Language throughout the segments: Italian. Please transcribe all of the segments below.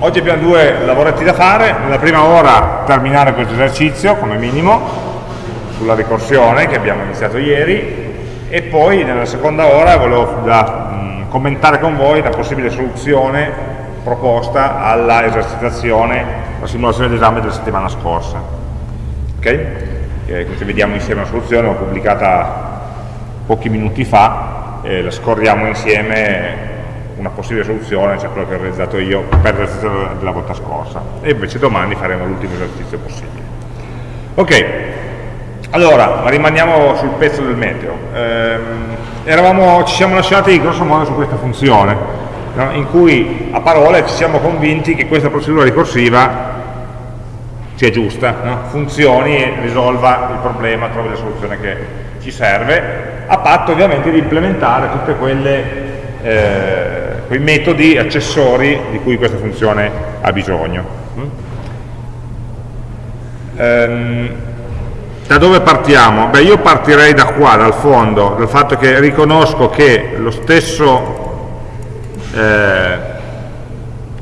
Oggi abbiamo due lavoretti da fare, nella prima ora terminare questo esercizio come minimo sulla ricorsione che abbiamo iniziato ieri e poi nella seconda ora volevo da, mh, commentare con voi la possibile soluzione proposta alla esercitazione, la simulazione d'esame della settimana scorsa. Ok? Eh, quindi vediamo insieme la soluzione, l'ho pubblicata pochi minuti fa, e la scorriamo insieme una possibile soluzione, cioè quello che ho realizzato io per l'esercizio della volta scorsa e invece domani faremo l'ultimo esercizio possibile. Ok, allora rimaniamo sul pezzo del meteo. Ehm, ci siamo lasciati grosso modo su questa funzione, no? in cui a parole ci siamo convinti che questa procedura ricorsiva sia giusta, no? funzioni e risolva il problema, trovi la soluzione che ci serve, a patto ovviamente di implementare tutte quelle eh, quei metodi accessori di cui questa funzione ha bisogno. Ehm, da dove partiamo? Beh, io partirei da qua, dal fondo, dal fatto che riconosco che lo stesso eh,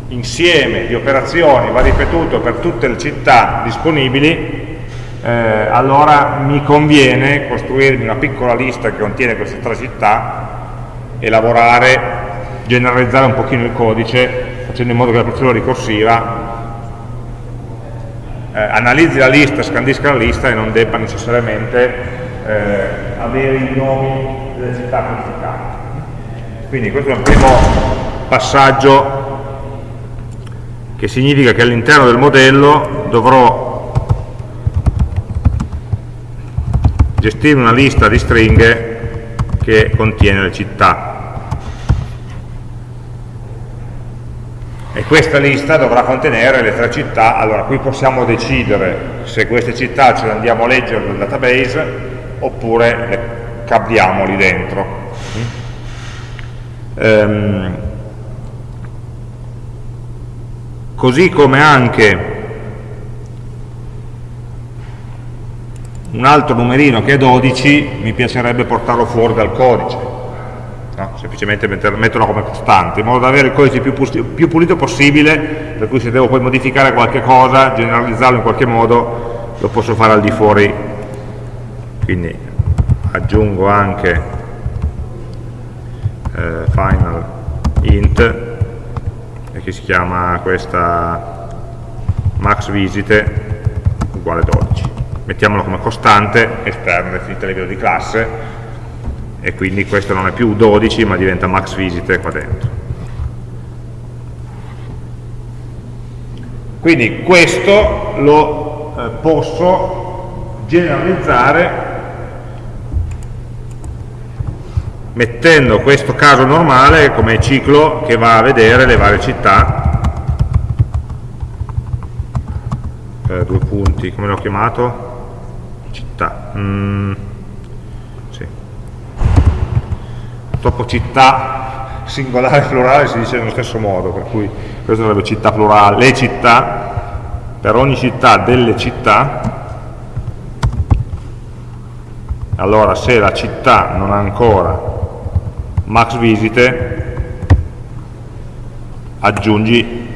insieme di operazioni va ripetuto per tutte le città disponibili, eh, allora mi conviene costruirmi una piccola lista che contiene queste tre città e lavorare generalizzare un pochino il codice facendo in modo che la procedura ricorsiva eh, analizzi la lista, scandisca la lista e non debba necessariamente eh, avere i nomi delle città codificate. Quindi questo è un primo passaggio che significa che all'interno del modello dovrò gestire una lista di stringhe che contiene le città e questa lista dovrà contenere le tre città, allora qui possiamo decidere se queste città ce le andiamo a leggere dal database oppure le caviamo lì dentro. Ehm, così come anche un altro numerino che è 12 mi piacerebbe portarlo fuori dal codice no? semplicemente metter, metterlo come costante, in modo da avere il codice più, più pulito possibile, per cui se devo poi modificare qualche cosa, generalizzarlo in qualche modo, lo posso fare al di fuori. Quindi aggiungo anche eh, final int, che si chiama questa max visite uguale 12. Mettiamolo come costante esterna definita a livello di classe e quindi questo non è più 12 ma diventa max visite qua dentro. Quindi questo lo eh, posso generalizzare mettendo questo caso normale come ciclo che va a vedere le varie città eh, due punti, come l'ho chiamato? città mm. Purtroppo città singolare e plurale si dice nello stesso modo, per cui questo sarebbe città plurale, le città, per ogni città delle città, allora se la città non ha ancora max visite, aggiungi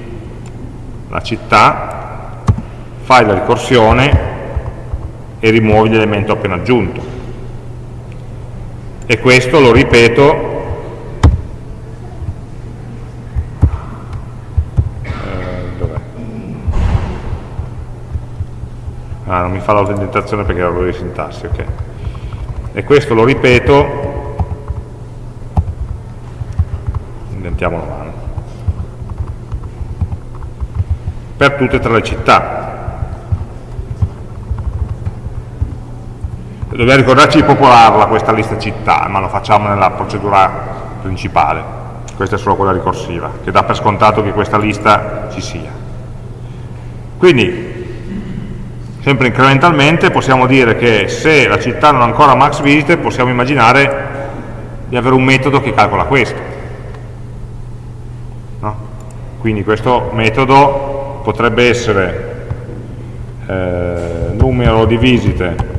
la città, fai la ricorsione e rimuovi l'elemento appena aggiunto e questo lo ripeto eh, ah non mi fa l'autenticazione perché era l'errore di sintassi ok. E questo lo ripeto indentiamo la mano. Per tutte e tre le città dobbiamo ricordarci di popolarla questa lista città, ma lo facciamo nella procedura principale, questa è solo quella ricorsiva, che dà per scontato che questa lista ci sia. Quindi, sempre incrementalmente, possiamo dire che se la città non ha ancora max visite, possiamo immaginare di avere un metodo che calcola questo. No? Quindi questo metodo potrebbe essere eh, numero di visite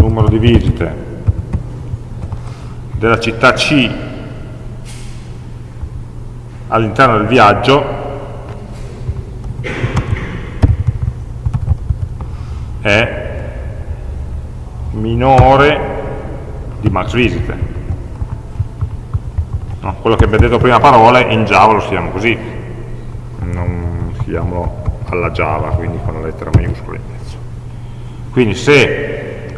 numero di visite della città C all'interno del viaggio è minore di max visite. No? Quello che abbiamo detto prima parole in Java lo scriviamo così, non scriviamolo alla Java, quindi con la lettera maiuscola in mezzo. Quindi se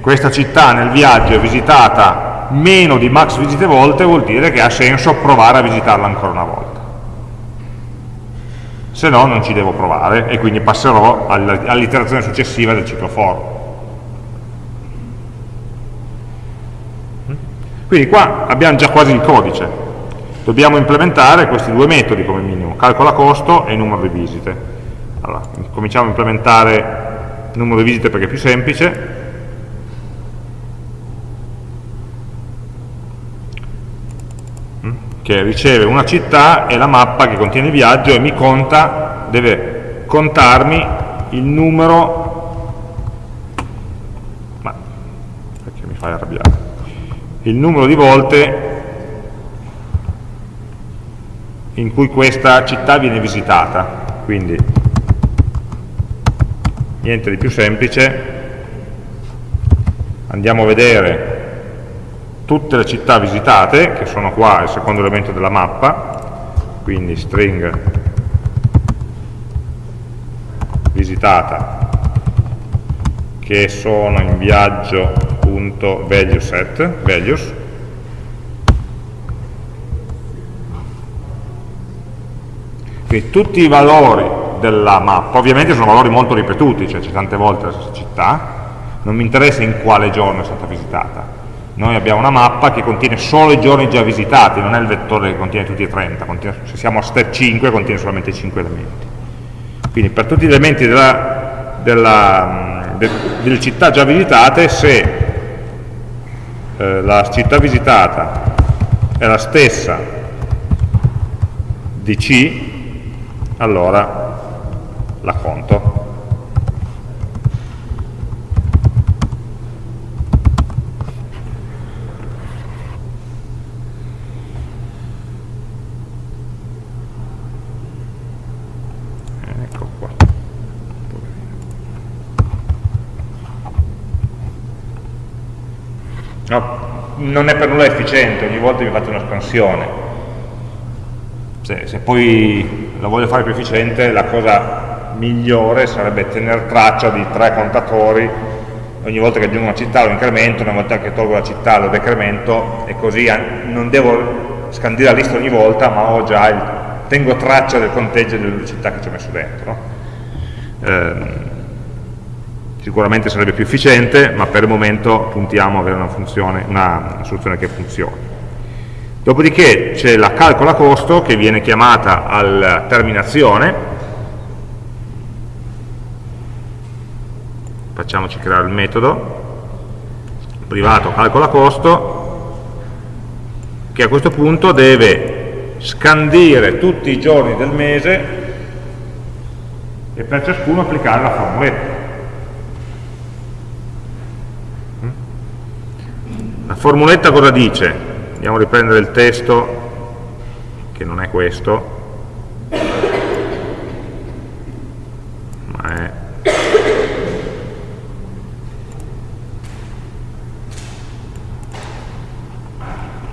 questa città nel viaggio è visitata meno di max visite volte, vuol dire che ha senso provare a visitarla ancora una volta. Se no non ci devo provare e quindi passerò all'iterazione successiva del ciclo for. Quindi qua abbiamo già quasi il codice. Dobbiamo implementare questi due metodi come minimo, calcola costo e numero di visite. Allora, cominciamo a implementare numero di visite perché è più semplice. Che riceve una città e la mappa che contiene il viaggio e mi conta, deve contarmi il numero. Ma perché mi fai arrabbiare? Il numero di volte in cui questa città viene visitata. Quindi niente di più semplice. Andiamo a vedere tutte le città visitate che sono qua il secondo elemento della mappa quindi string visitata che sono in viaggio set values quindi tutti i valori della mappa ovviamente sono valori molto ripetuti cioè c'è tante volte la città non mi interessa in quale giorno è stata visitata noi abbiamo una mappa che contiene solo i giorni già visitati non è il vettore che contiene tutti e 30 contiene, se siamo a step 5 contiene solamente 5 elementi quindi per tutti gli elementi della, della, de, delle città già visitate se eh, la città visitata è la stessa di C, allora la conto. No, non è per nulla efficiente, ogni volta mi fate una scansione. Se, se poi la voglio fare più efficiente, la cosa migliore sarebbe tenere traccia di tre contatori, ogni volta che aggiungo una città lo incremento, una volta che tolgo la città lo decremento e così non devo scandire la lista ogni volta, ma ho già il, tengo traccia del conteggio delle città che ci ho messo dentro. No? Eh, sicuramente sarebbe più efficiente, ma per il momento puntiamo a avere una, funzione, una soluzione che funzioni. Dopodiché c'è la calcola costo che viene chiamata alla terminazione, facciamoci creare il metodo, privato calcola costo, che a questo punto deve scandire tutti i giorni del mese e per ciascuno applicare la formuletta. La formuletta cosa dice? Andiamo a riprendere il testo, che non è questo, ma è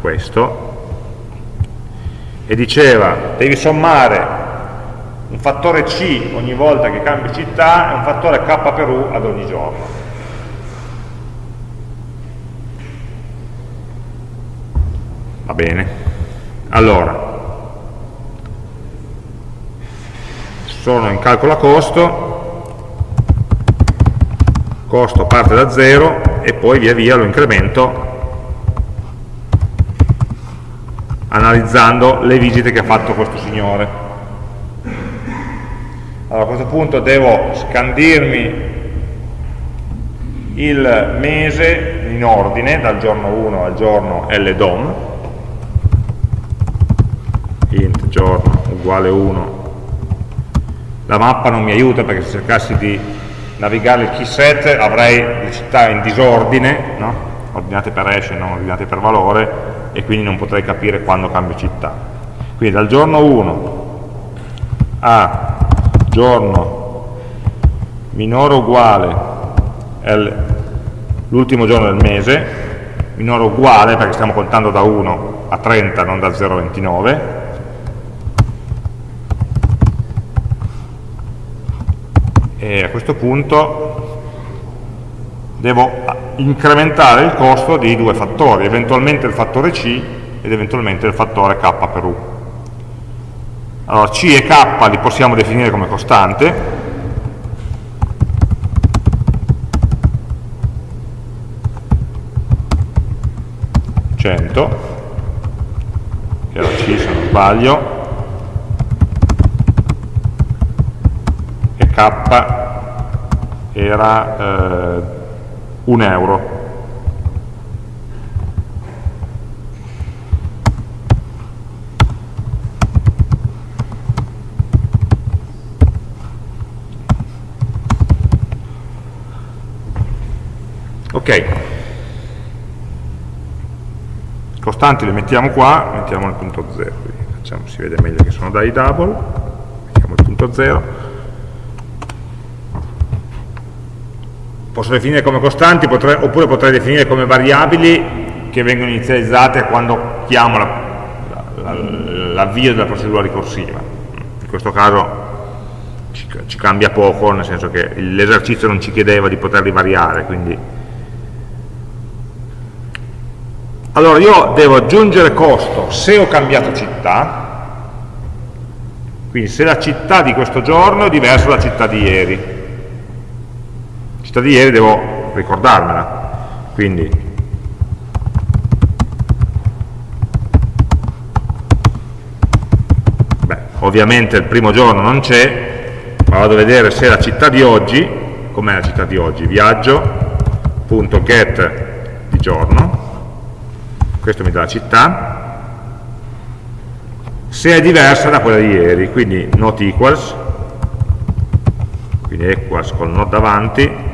questo, e diceva devi sommare un fattore C ogni volta che cambi città e un fattore K per U ad ogni giorno. Bene. Allora sono in calcolo a costo costo parte da 0 e poi via via lo incremento analizzando le visite che ha fatto questo signore. Allora a questo punto devo scandirmi il mese in ordine dal giorno 1 al giorno LDOM int giorno uguale 1 la mappa non mi aiuta perché se cercassi di navigare il keyset avrei le città in disordine no? ordinate per hash e non ordinate per valore e quindi non potrei capire quando cambio città. Quindi dal giorno 1 a giorno minore o uguale l'ultimo giorno del mese, minore o uguale perché stiamo contando da 1 a 30, non da 0 a 29, e a questo punto devo incrementare il costo di due fattori, eventualmente il fattore C ed eventualmente il fattore K per U. Allora C e K li possiamo definire come costante, 100 che era C se non sbaglio, e Era eh, un euro. Ok, costanti le mettiamo qua, mettiamo il punto 0, facciamo, si vede meglio che sono dai double, mettiamo il punto 0, posso definire come costanti potrei, oppure potrei definire come variabili che vengono inizializzate quando chiamo l'avvio la, la, della procedura ricorsiva. In questo caso ci, ci cambia poco, nel senso che l'esercizio non ci chiedeva di poterli variare, quindi. Allora io devo aggiungere costo. Se ho cambiato città quindi se la città di questo giorno è diversa dalla città di ieri città di ieri devo ricordarmela. Quindi. Beh, ovviamente il primo giorno non c'è ma vado a vedere se la città di oggi com'è la città di oggi? Viaggio.get di giorno. Questo mi dà la città. Se è diversa da quella di ieri quindi not equals. Quindi equals col not davanti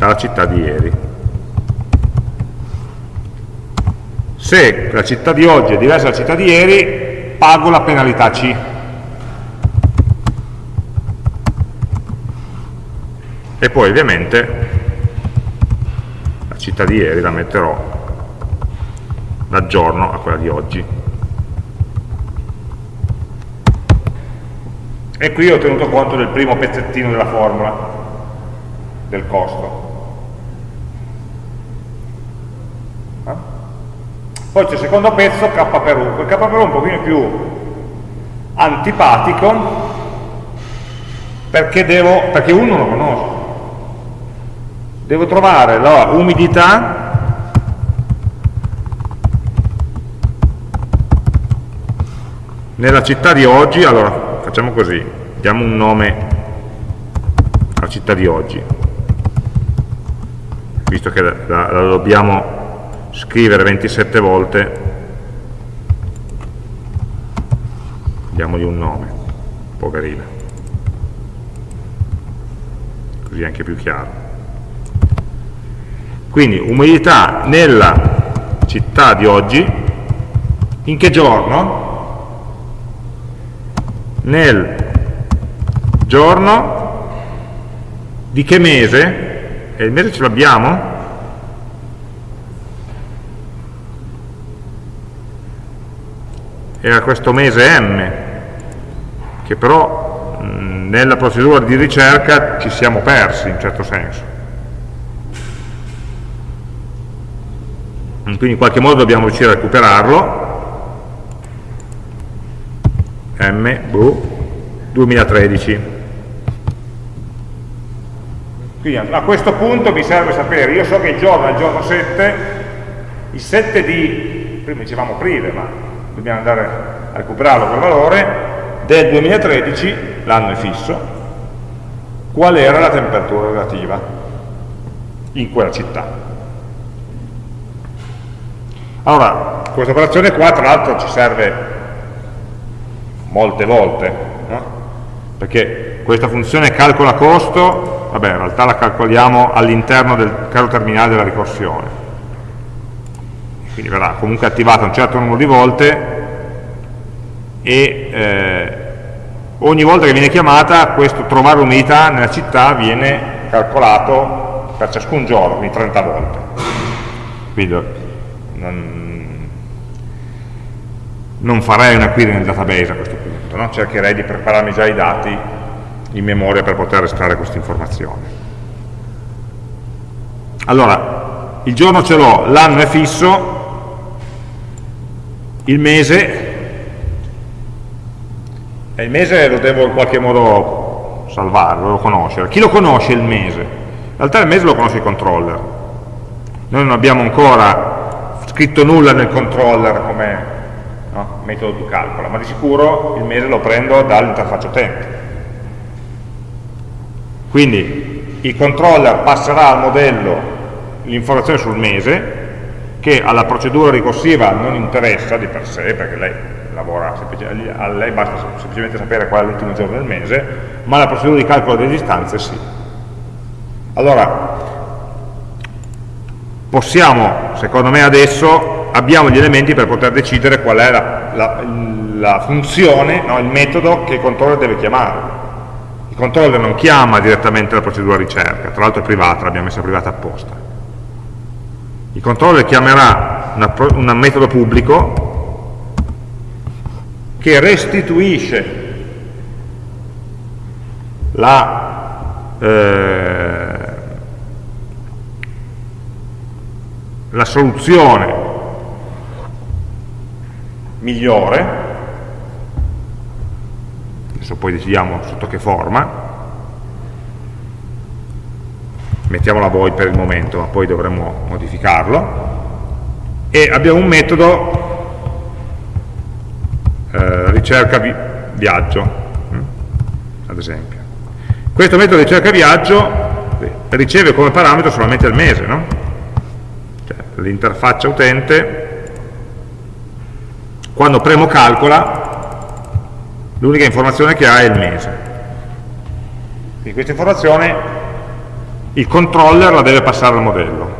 dalla città di ieri. Se la città di oggi è diversa dalla città di ieri, pago la penalità C. E poi ovviamente la città di ieri la metterò da giorno a quella di oggi. E qui ho tenuto conto del primo pezzettino della formula, del costo. Poi c'è il secondo pezzo, K per U. Quel K per U è un pochino più antipatico perché, devo, perché U non lo conosco. Devo trovare la umidità nella città di oggi, allora facciamo così, diamo un nome alla città di oggi, visto che la, la, la dobbiamo scrivere 27 volte diamogli un nome poverina così è anche più chiaro quindi umidità nella città di oggi in che giorno? nel giorno di che mese? e il mese ce l'abbiamo? Era questo mese M, che però mh, nella procedura di ricerca ci siamo persi in certo senso. Quindi in qualche modo dobbiamo riuscire a recuperarlo. M, boh, 2013. Quindi a questo punto mi serve sapere, io so che il giorno è il giorno 7, il 7 di, prima dicevamo aprile, ma dobbiamo andare a recuperarlo quel valore, del 2013, l'anno è fisso, qual era la temperatura relativa in quella città. Allora, questa operazione qua tra l'altro ci serve molte volte, no? perché questa funzione calcola costo, vabbè in realtà la calcoliamo all'interno del caro terminale della ricorsione, quindi verrà comunque attivata un certo numero di volte e eh, ogni volta che viene chiamata questo trovare umidità nella città viene calcolato per ciascun giorno, quindi 30 volte. Quindi non, non farei una query nel database a questo punto, no? cercherei di prepararmi già i dati in memoria per poter estrarre questa informazione. Allora, il giorno ce l'ho, l'anno è fisso, il mese e il mese lo devo in qualche modo salvare, lo conoscere. Chi lo conosce il mese? In realtà il mese lo conosce il controller. Noi non abbiamo ancora scritto nulla nel controller come no, metodo di calcolo, ma di sicuro il mese lo prendo dall'interfaccia utente. Quindi il controller passerà al modello l'informazione sul mese, che alla procedura ricorsiva non interessa di per sé, perché lei lavora, a lei basta semplicemente sapere qual è l'ultimo giorno del mese, ma la procedura di calcolo delle distanze sì. Allora, possiamo, secondo me adesso, abbiamo gli elementi per poter decidere qual è la, la, la funzione, no, il metodo che il controller deve chiamare. Il controller non chiama direttamente la procedura ricerca, tra l'altro è privata, l'abbiamo messa privata apposta. Il controller chiamerà un metodo pubblico che restituisce la, eh, la soluzione migliore, adesso poi decidiamo sotto che forma, mettiamola voi per il momento, ma poi dovremo modificarlo, e abbiamo un metodo eh, ricerca vi viaggio, hm? ad esempio. Questo metodo ricerca viaggio riceve come parametro solamente il mese, no? cioè, l'interfaccia utente, quando premo calcola, l'unica informazione che ha è il mese. Quindi questa informazione il controller la deve passare al modello.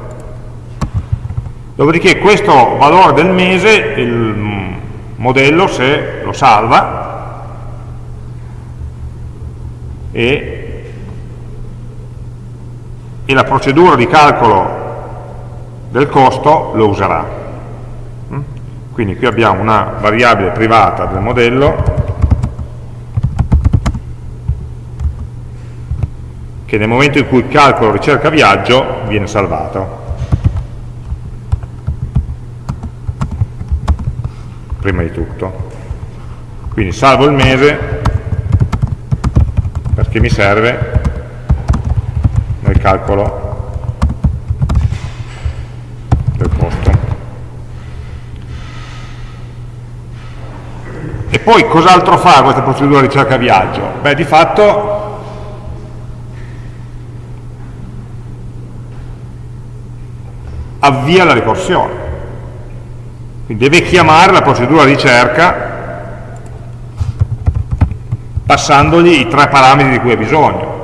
Dopodiché questo valore del mese, il modello se lo salva e, e la procedura di calcolo del costo lo userà. Quindi qui abbiamo una variabile privata del modello che nel momento in cui calcolo ricerca viaggio viene salvato. prima di tutto. Quindi salvo il mese perché mi serve nel calcolo del costo. E poi cos'altro fa questa procedura di ricerca viaggio? Beh, di fatto avvia la ricorsione. Quindi deve chiamare la procedura ricerca passandogli i tre parametri di cui ha bisogno.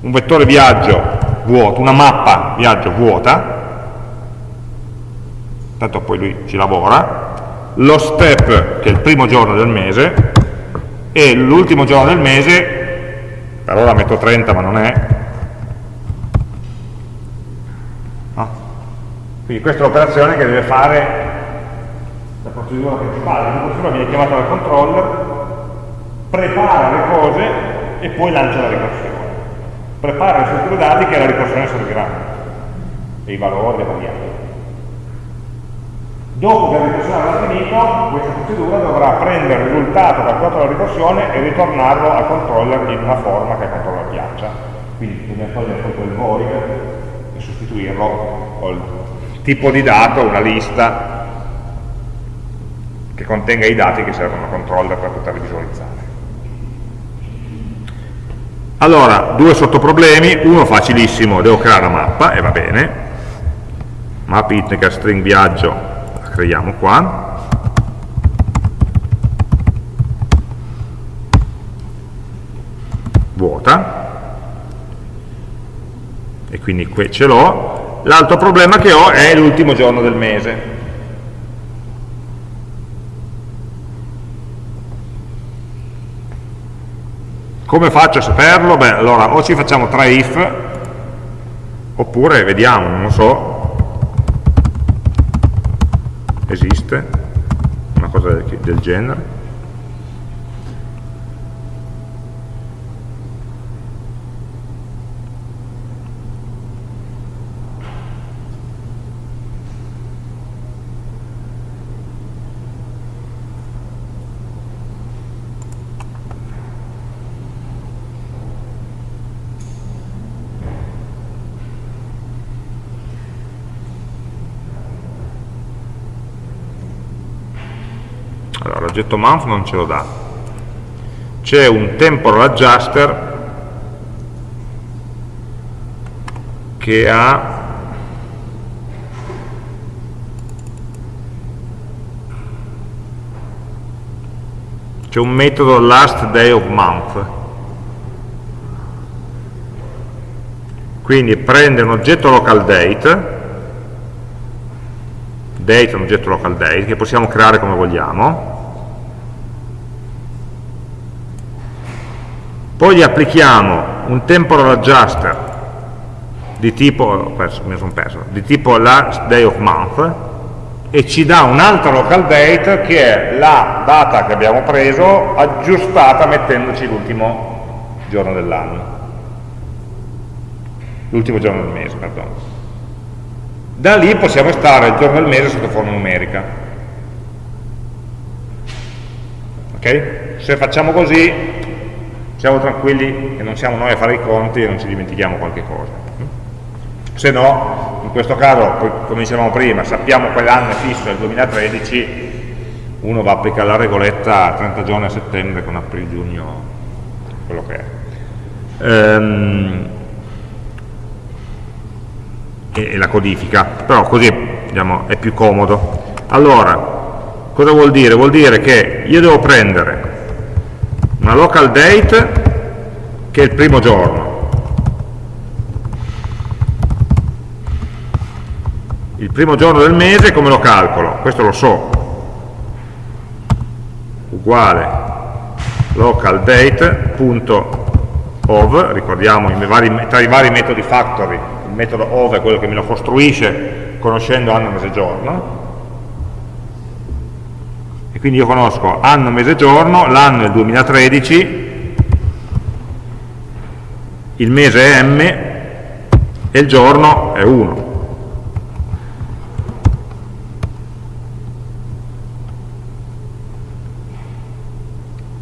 Un vettore viaggio vuoto, una mappa viaggio vuota, tanto poi lui ci lavora, lo step che è il primo giorno del mese e l'ultimo giorno del mese, per ora metto 30 ma non è, quindi questa è l'operazione che deve fare procedura principale, la procedura viene chiamata dal controller, prepara le cose e poi lancia la ricorsione. Prepara le strutture dati che alla ricorsione serviranno, e i valori, le variabili. Dopo che la ricorsione avrà finito, questa procedura dovrà prendere il risultato calcolato dalla ricorsione e ritornarlo al controller in una forma che al controller piaccia. Quindi bisogna togliere poi quel void e sostituirlo col tipo di dato, una lista che contenga i dati che servono al controller per poterli visualizzare. Allora, due sottoproblemi, uno facilissimo, devo creare una mappa, e va bene, map itnica string viaggio, la creiamo qua, vuota, e quindi qui ce l'ho, l'altro problema che ho è l'ultimo giorno del mese. Come faccio a saperlo? Beh, allora o ci facciamo tra if, oppure vediamo, non lo so, esiste una cosa del genere. L'oggetto month non ce lo dà. C'è un temporal adjuster che ha c'è un metodo last day of month quindi prende un oggetto local date date è un oggetto local date che possiamo creare come vogliamo poi gli applichiamo un temporal adjuster di tipo, perso, mi sono perso, di tipo last day of month e ci dà un'altra local date che è la data che abbiamo preso aggiustata mettendoci l'ultimo giorno dell'anno l'ultimo giorno del mese, perdono. Da lì possiamo stare il giorno del mese sotto forma numerica. Ok? Se facciamo così siamo tranquilli che non siamo noi a fare i conti e non ci dimentichiamo qualche cosa. Se no, in questo caso, come dicevamo prima, sappiamo quell'anno è fisso, il 2013, uno va a applicare la regoletta a 30 giorni a settembre con aprile, giugno, quello che è. Ehm, e, e, la codifica, però così diciamo, è più comodo. Allora, cosa vuol dire? Vuol dire che io devo prendere una local date che è il primo giorno. Il primo giorno del mese come lo calcolo? questo lo so. Uguale local date.ov ricordiamo vari, tra i vari metodi factory il metodo ov è quello che me lo costruisce conoscendo anno, mese, giorno e quindi io conosco anno, mese, giorno, l'anno è il 2013, il mese è m e il giorno è 1.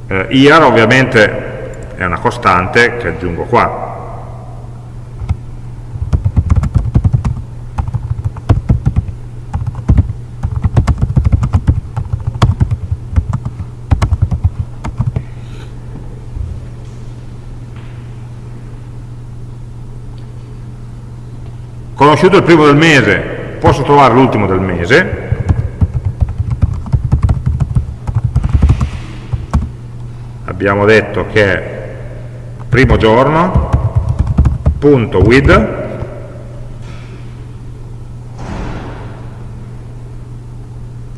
Eh, IAR ovviamente è una costante che aggiungo qua, conosciuto il primo del mese posso trovare l'ultimo del mese. Abbiamo detto che primo giorno punto with.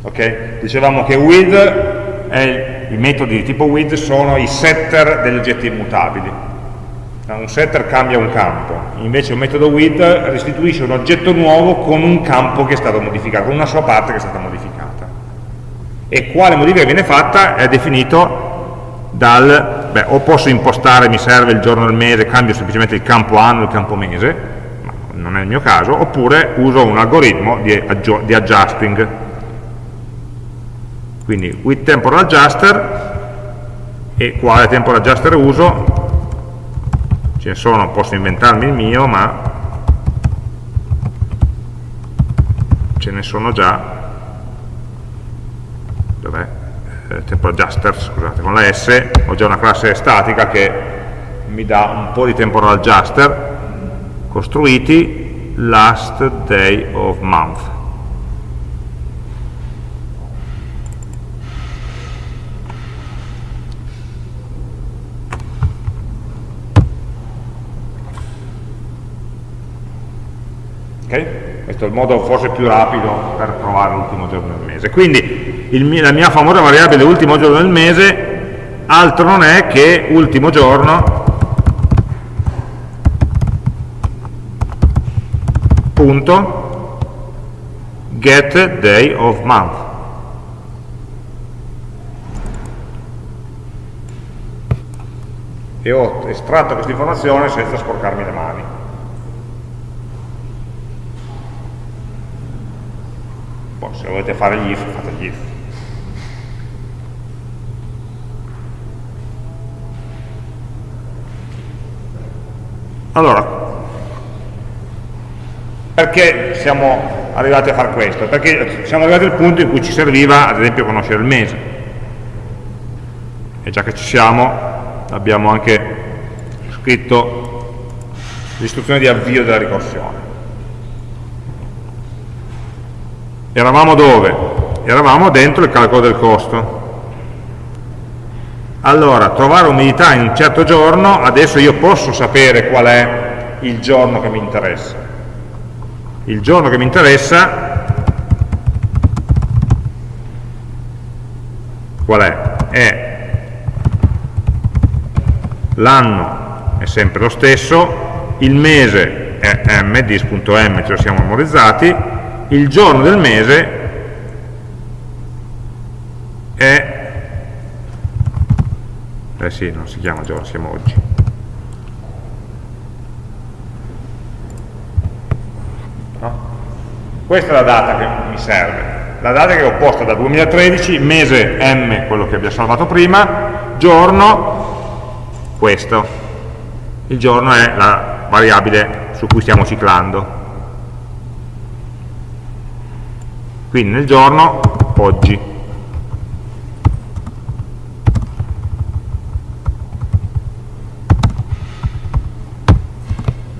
Ok? Dicevamo che with è, i metodi di tipo with sono i setter degli oggetti immutabili. Un setter cambia un campo, invece un metodo with restituisce un oggetto nuovo con un campo che è stato modificato, con una sua parte che è stata modificata. E quale modifica viene fatta è definito dal, beh, o posso impostare, mi serve il giorno del mese, cambio semplicemente il campo anno il campo mese, ma non è il mio caso, oppure uso un algoritmo di, di adjusting. Quindi with temporal adjuster, e quale temporal adjuster uso? Ce ne sono, posso inventarmi il mio, ma ce ne sono già, dov'è? Eh, tempo adjuster, scusate, con la S. Ho già una classe statica che mi dà un po' di temporal adjuster costruiti last day of month Okay? Questo è il modo forse più rapido per trovare l'ultimo giorno del mese. Quindi il, la mia famosa variabile ultimo giorno del mese altro non è che ultimo giorno punto get day of month e ho estratto questa informazione senza sporcarmi le mani poi se volete fare gli if fate gli if allora perché siamo arrivati a fare questo? Perché siamo arrivati al punto in cui ci serviva, ad esempio, conoscere il mese. E già che ci siamo, abbiamo anche scritto l'istruzione di avvio della ricorsione. Eravamo dove? Eravamo dentro il calcolo del costo. Allora, trovare umidità in un certo giorno, adesso io posso sapere qual è il giorno che mi interessa il giorno che mi interessa qual è? È l'anno è sempre lo stesso, il mese è m, dis.m, ce lo siamo memorizzati, il giorno del mese è, eh sì, non si chiama giorno, siamo oggi, Questa è la data che mi serve. La data che ho posta da 2013, mese M, quello che abbiamo salvato prima, giorno, questo. Il giorno è la variabile su cui stiamo ciclando. Quindi nel giorno, oggi.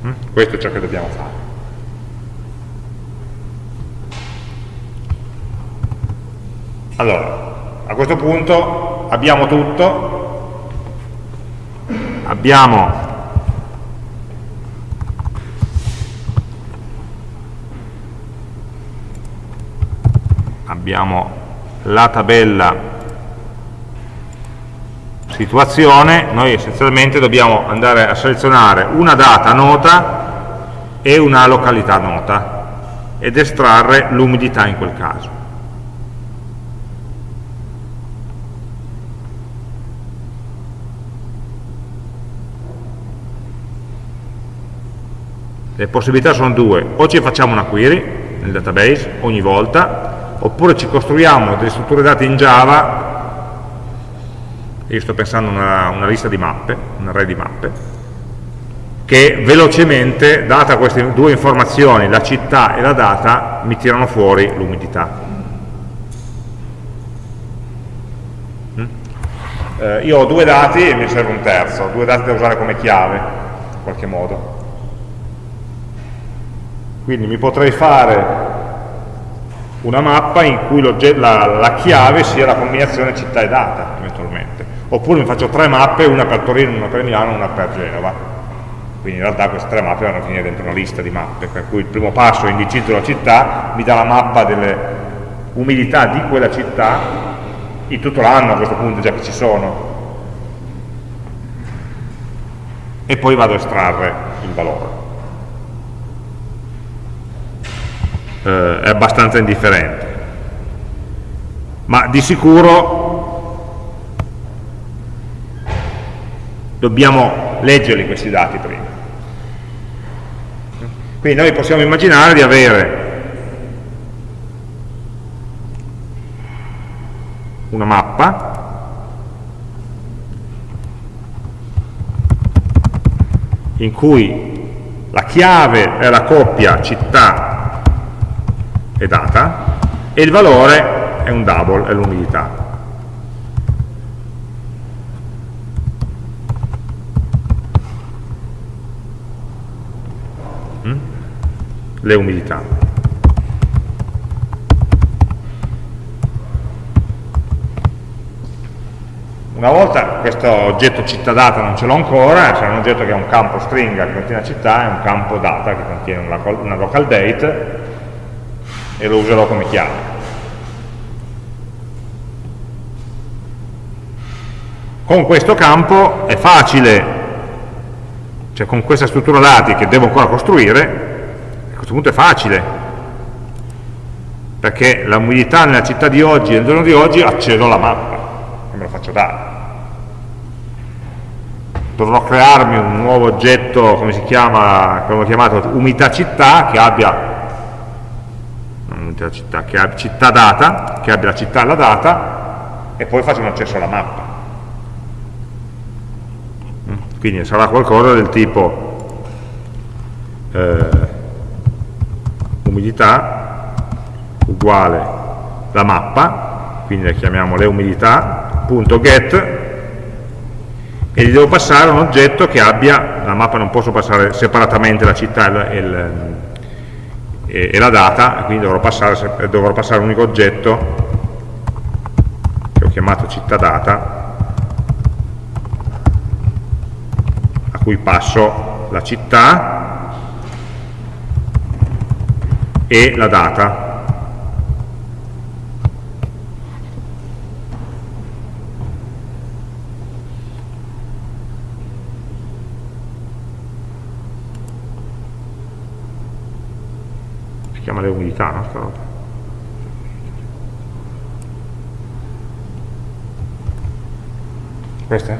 Mm? Questo è ciò che dobbiamo fare. Allora, a questo punto abbiamo tutto, abbiamo abbiamo la tabella situazione, noi essenzialmente dobbiamo andare a selezionare una data nota e una località nota ed estrarre l'umidità in quel caso. Le possibilità sono due, o ci facciamo una query nel database ogni volta, oppure ci costruiamo delle strutture dati in Java, io sto pensando a una, una lista di mappe, un array di mappe, che velocemente, data queste due informazioni, la città e la data, mi tirano fuori l'umidità. Mm? Eh, io ho due dati e mi serve un terzo, due dati da usare come chiave, in qualche modo. Quindi mi potrei fare una mappa in cui la, la, chiave sia la combinazione città e data, eventualmente. Oppure mi faccio tre mappe, una per Torino, una per Milano, una per Genova. Quindi in realtà queste tre mappe vanno a finire dentro una lista di mappe, per cui il primo passo è indicizzo la città, mi dà la mappa delle umidità di quella città, in tutto l'anno a questo punto già che ci sono, e poi vado a estrarre il valore. Eh, è abbastanza indifferente. Ma di sicuro dobbiamo leggerli questi dati prima. Quindi noi possiamo immaginare di avere una mappa in cui la chiave è la coppia città è data e il valore è un double, è l'umidità. Mm? Le umidità. Una volta questo oggetto città data non ce l'ho ancora, c'è un oggetto che ha un campo stringa che contiene città e un campo data che contiene una local date e lo userò come chiave. Con questo campo è facile, cioè con questa struttura dati che devo ancora costruire, a questo punto è facile, perché la umidità nella città di oggi e nel giorno di oggi accedo alla mappa e me lo faccio dare dovrò crearmi un nuovo oggetto, come si chiama, come ho chiamato, umidità città, che abbia città, che abbia città data, che abbia la città e la data, e poi faccio un accesso alla mappa. Mm? Quindi sarà qualcosa del tipo eh, umidità uguale la mappa, quindi la chiamiamo le umidità, punto get, e gli devo passare un oggetto che abbia, la mappa non posso passare separatamente la città e, il, e, e la data, quindi dovrò passare, dovrò passare un unico oggetto che ho chiamato città data, a cui passo la città e la data chiama le umidità, no? Sta roba. Queste?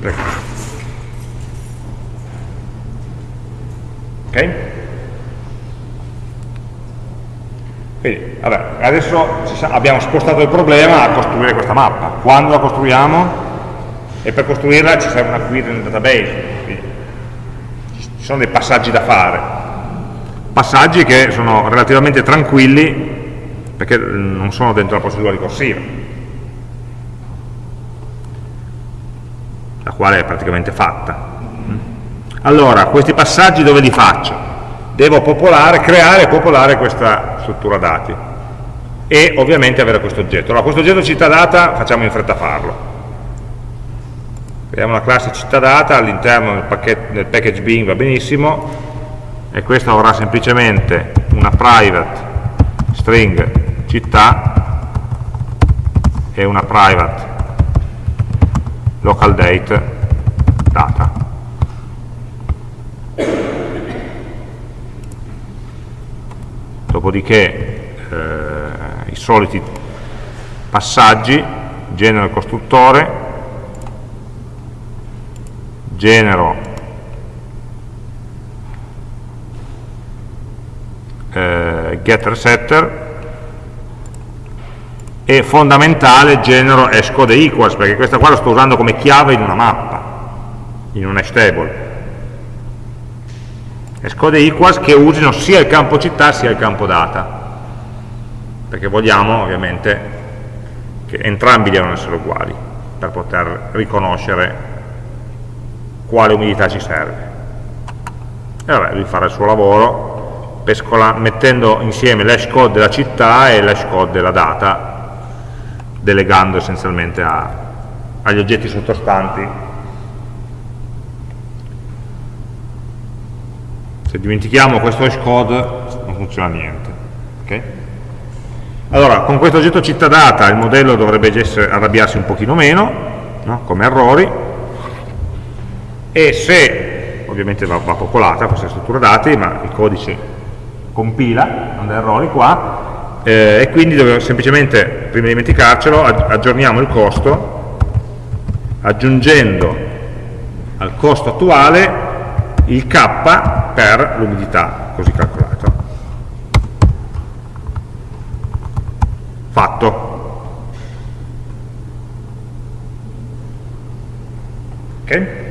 Prego. Ok? Quindi, vabbè, adesso abbiamo spostato il problema a costruire questa mappa. Quando la costruiamo? E per costruirla ci serve una query nel database, quindi ci sono dei passaggi da fare passaggi che sono relativamente tranquilli perché non sono dentro la procedura ricorsiva. La quale è praticamente fatta. Allora, questi passaggi dove li faccio? devo popolare, creare e popolare questa struttura dati e ovviamente avere questo oggetto. Allora, questo oggetto città data facciamo in fretta farlo. Creiamo la classe città data all'interno del, del package bin va benissimo e questo avrà semplicemente una private string città e una private local date data. Dopodiché eh, i soliti passaggi genero il costruttore genero eh, getter setter e fondamentale genero hashcode equals perché questa qua la sto usando come chiave in una mappa in un hash table hashcode equals che usino sia il campo città sia il campo data perché vogliamo ovviamente che entrambi devono essere uguali per poter riconoscere quale umidità ci serve. E vabbè, devi fare il suo lavoro mettendo insieme l'hash code della città e l'hash code della data, delegando essenzialmente a, agli oggetti sottostanti. Se dimentichiamo questo hash code non funziona niente. Okay? Allora, con questo oggetto città data il modello dovrebbe essere, arrabbiarsi un pochino meno, no? come errori, e se, ovviamente va, va popolata questa struttura dati, ma il codice compila, non dà errori qua, eh, e quindi dobbiamo semplicemente, prima di dimenticarcelo, aggiorniamo il costo aggiungendo al costo attuale il K per l'umidità, così calcolato. Fatto. Ok?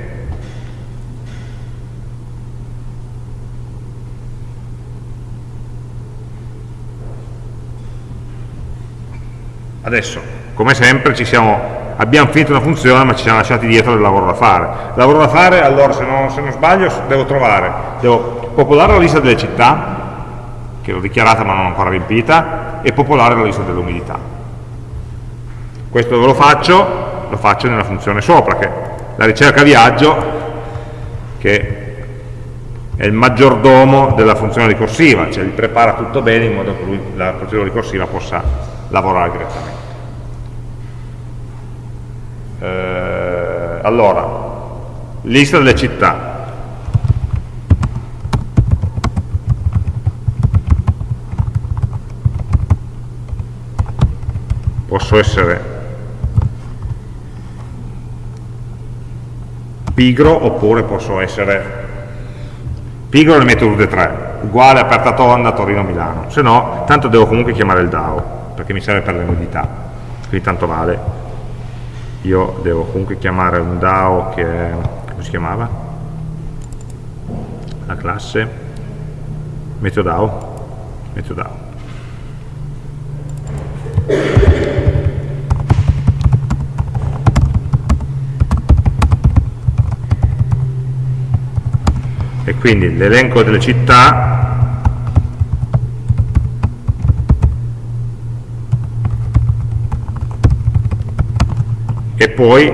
Adesso, come sempre, siamo, abbiamo finito una funzione ma ci siamo lasciati dietro del lavoro da fare. Lavoro da fare, allora, se non, se non sbaglio, devo trovare, devo popolare la lista delle città, che l'ho dichiarata ma non ancora riempita, e popolare la lista dell'umidità. Questo dove lo faccio? Lo faccio nella funzione sopra, che la ricerca viaggio, che è il maggiordomo della funzione ricorsiva, cioè gli prepara tutto bene in modo che lui, la procedura ricorsiva possa lavorare direttamente. Eh, allora, lista delle città. Posso essere pigro oppure posso essere pigro ne metto tutte e tre. Uguale aperta tonda Torino-Milano se no tanto devo comunque chiamare il DAO perché mi serve per le modalità quindi tanto vale io devo comunque chiamare un DAO che è come si chiamava? la classe. MeteoDAO MeteoDAO e quindi l'elenco delle città e poi eh,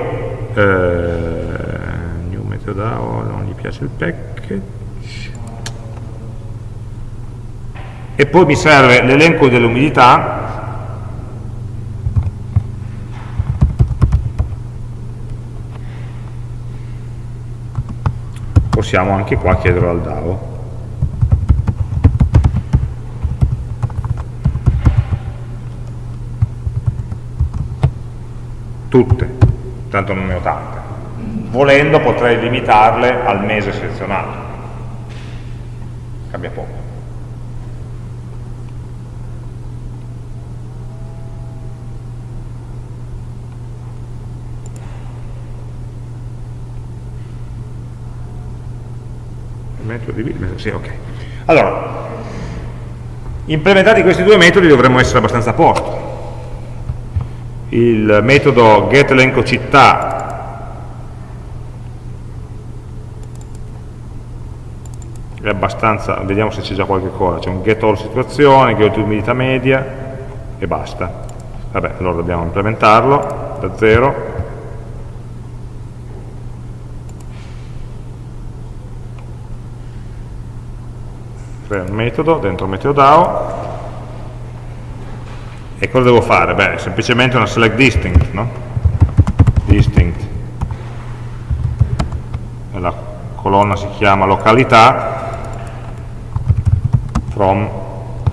new metodao non gli piace il package. E poi mi serve l'elenco dell'umidità. Possiamo anche qua chiederlo al DAO. Tutte, tanto non ne ho tante. Volendo potrei limitarle al mese selezionato. Cambia poco. sì, ok. Allora, implementati questi due metodi dovremmo essere abbastanza a posto. Il metodo getElencoCittà è abbastanza, vediamo se c'è già qualche cosa, c'è un getAllSituazione, getUmidità media e basta. Vabbè, allora dobbiamo implementarlo da zero. Crea un metodo dentro MeteoDAO e cosa devo fare? Beh, semplicemente una select distinct, no? Distinct. E la colonna si chiama località from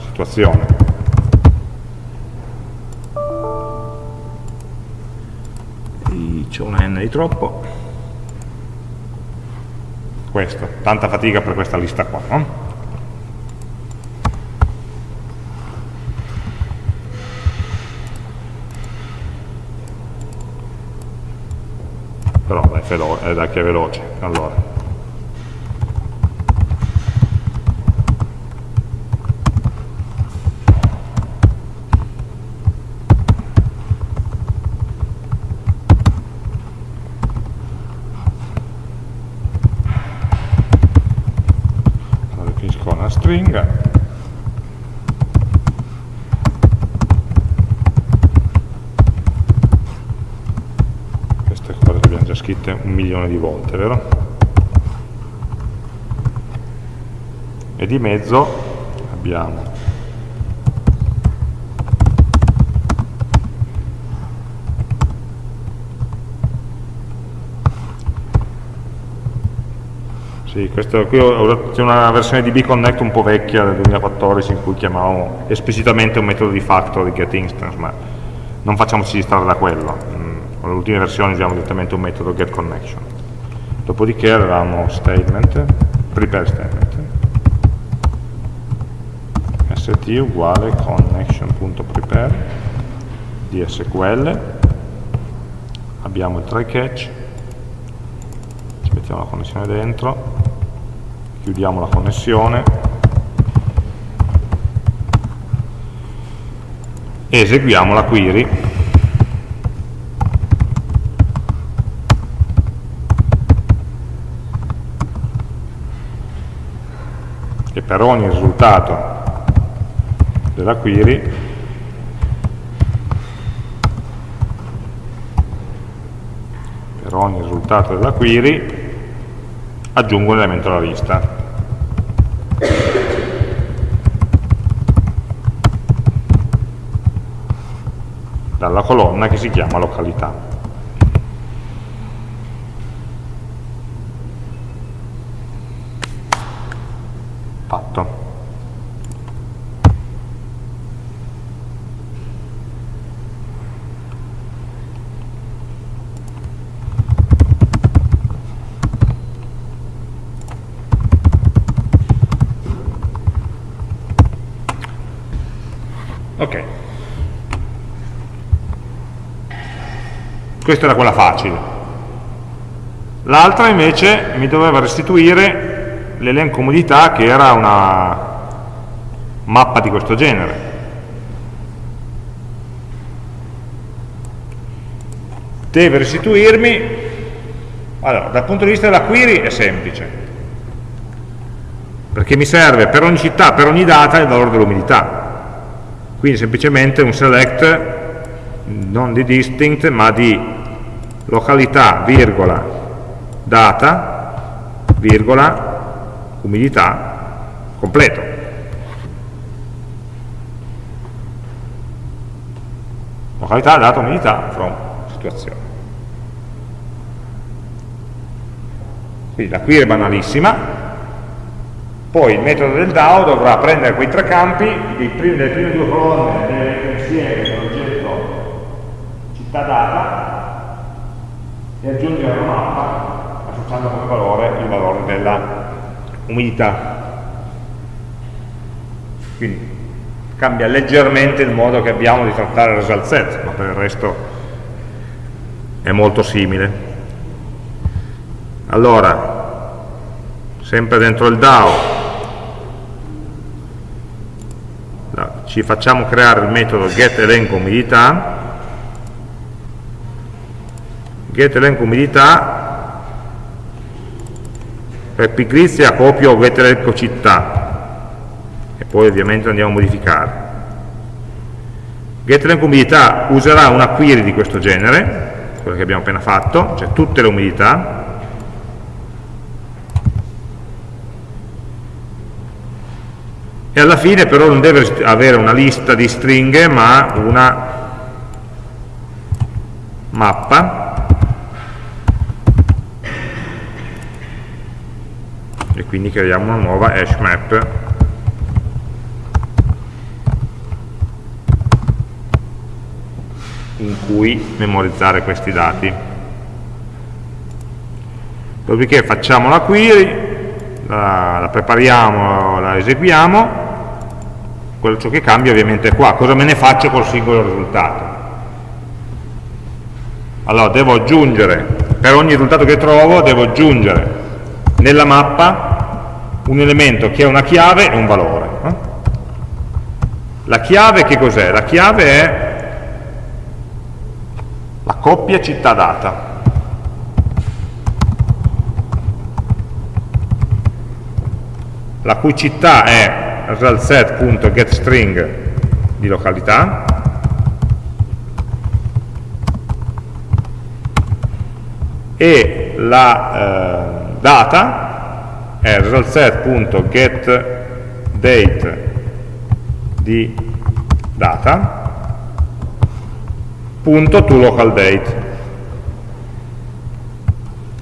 situazione. C'è una n di troppo. Questo, tanta fatica per questa lista qua, no? però è, che è veloce. Allora. Stringa scritte un milione di volte, vero? E di mezzo abbiamo Sì, questo, qui c'è una versione di bconnect un po' vecchia del 2014 in cui chiamavamo esplicitamente un metodo di factor di getInstance, ma non facciamoci distrarre da quello con le ultime versioni usiamo direttamente un metodo getConnection dopodiché avevamo statement prepare statement. St uguale connection.prepare di SQL abbiamo il try catch. Ci mettiamo la connessione dentro. Chiudiamo la connessione. E eseguiamo la query e per ogni risultato della query per ogni risultato della query aggiungo un elemento alla lista. Dalla colonna che si chiama località. Questa era quella facile. L'altra invece mi doveva restituire l'elenco umidità che era una mappa di questo genere. Deve restituirmi, allora, dal punto di vista della query è semplice, perché mi serve per ogni città, per ogni data il valore dell'umidità. Quindi semplicemente un select non di distinct ma di località, virgola, data, virgola, umidità, completo. Località, data, umidità, from, situazione. Quindi la query è banalissima, poi il metodo del DAO dovrà prendere quei tre campi, primi, delle prime due colonne delle insieme da data e aggiungere una mappa associando come valore il valore della umidità. Quindi cambia leggermente il modo che abbiamo di trattare il result set, ma per il resto è molto simile. Allora, sempre dentro il DAO, ci facciamo creare il metodo getElencoUmidità get umidità. Per pigrizia copio get città. E poi ovviamente andiamo a modificare get umidità userà una query di questo genere quella che abbiamo appena fatto cioè tutte le umidità. E alla fine però non deve avere una lista di stringhe ma una mappa e quindi creiamo una nuova hash map. In cui memorizzare questi dati. Dopodiché facciamo la query la, la prepariamo, la eseguiamo. Quello ciò che cambia ovviamente è qua. Cosa me ne faccio col singolo risultato? Allora devo aggiungere per ogni risultato che trovo devo aggiungere nella mappa un elemento che ha una chiave e un valore. La chiave che cos'è? La chiave è la coppia città-data. la cui città è resultset.getString di località e la eh, data è resultset.getDate di data punto to local date.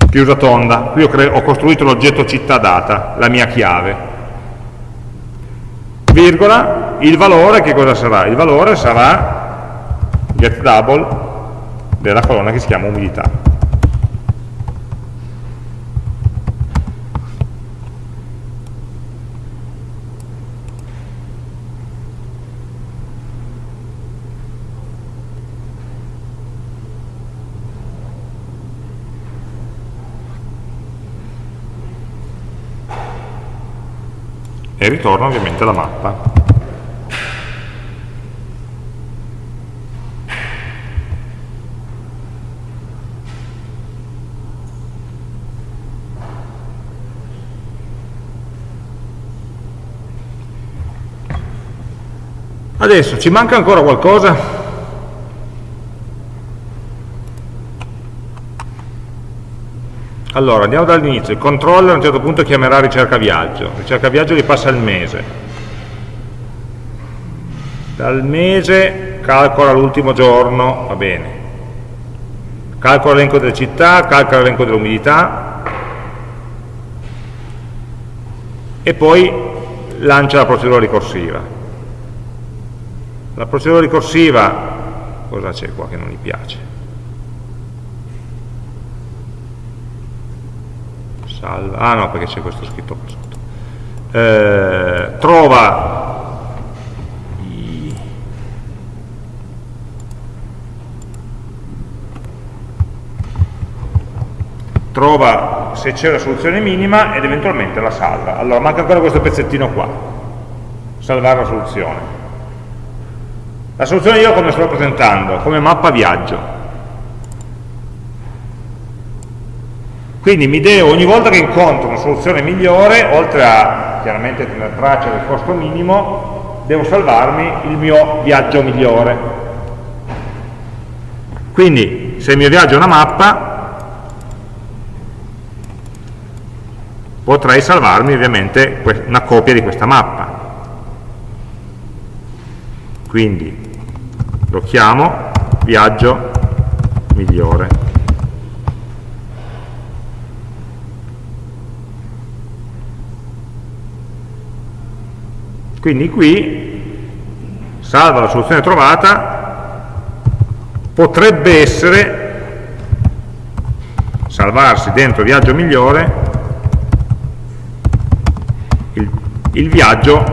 Chiusa tonda. Qui ho, ho costruito l'oggetto città data la mia chiave. Virgola il valore che cosa sarà? il valore sarà get double della colonna che si chiama umidità ritorna ovviamente la mappa. Adesso ci manca ancora qualcosa? Allora, andiamo dall'inizio. Il controller a un certo punto chiamerà ricerca viaggio. Ricerca viaggio gli passa il mese. Dal mese calcola l'ultimo giorno, va bene. Calcola l'elenco delle città, calcola l'elenco dell'umidità e poi lancia la procedura ricorsiva. La procedura ricorsiva, cosa c'è qua che non gli piace? Salva, ah no perché c'è questo scritto qua sotto, eh, trova i, trova se c'è una soluzione minima ed eventualmente la salva. Allora manca ancora questo pezzettino qua, salvare la soluzione. La soluzione io come sto presentando? Come mappa viaggio Quindi mi devo, ogni volta che incontro una soluzione migliore, oltre a chiaramente tenere traccia del costo minimo, devo salvarmi il mio viaggio migliore. Quindi se il mio viaggio è una mappa, potrei salvarmi ovviamente una copia di questa mappa. Quindi lo chiamo viaggio migliore. Quindi qui, salva la soluzione trovata, potrebbe essere salvarsi dentro viaggio migliore il, il viaggio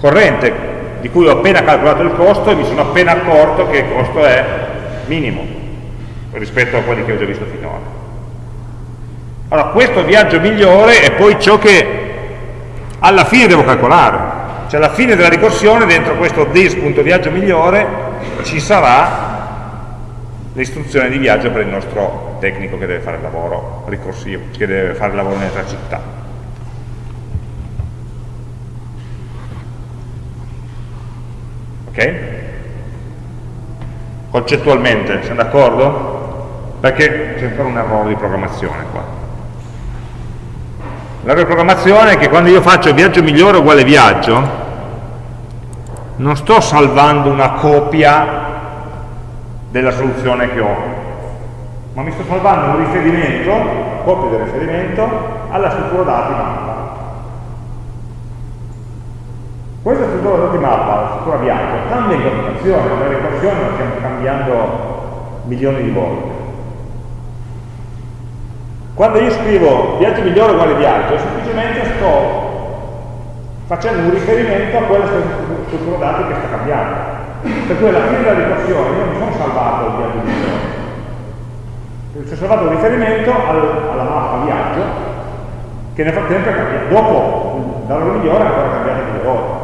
corrente di cui ho appena calcolato il costo e mi sono appena accorto che il costo è minimo rispetto a quelli che ho già visto finora. Allora, questo viaggio migliore è poi ciò che alla fine devo calcolare cioè alla fine della ricorsione dentro questo this.viaggio migliore ci sarà l'istruzione di viaggio per il nostro tecnico che deve fare il lavoro ricorsivo, che deve fare il lavoro nelle tre città. Ok? Concettualmente, siamo d'accordo? Perché c'è ancora un errore di programmazione qua. La riprogrammazione è che quando io faccio viaggio migliore uguale viaggio, non sto salvando una copia della soluzione che ho, ma mi sto salvando un riferimento, copia del riferimento, alla struttura dati mappa. Questa struttura dati mappa, la struttura viaggio, cambia in continuazione, la ricorsione la stiamo cambiando milioni di volte. Quando io scrivo viaggio migliore uguale viaggio, semplicemente sto facendo un riferimento a quella struttura dati che sta cambiando. Per cui alla fine della ricorsione io mi sono salvato il viaggio migliore. Ho salvato un riferimento al, alla mappa viaggio che nel frattempo è cambiato. Dopo, dalla migliore è ancora cambiato due volte.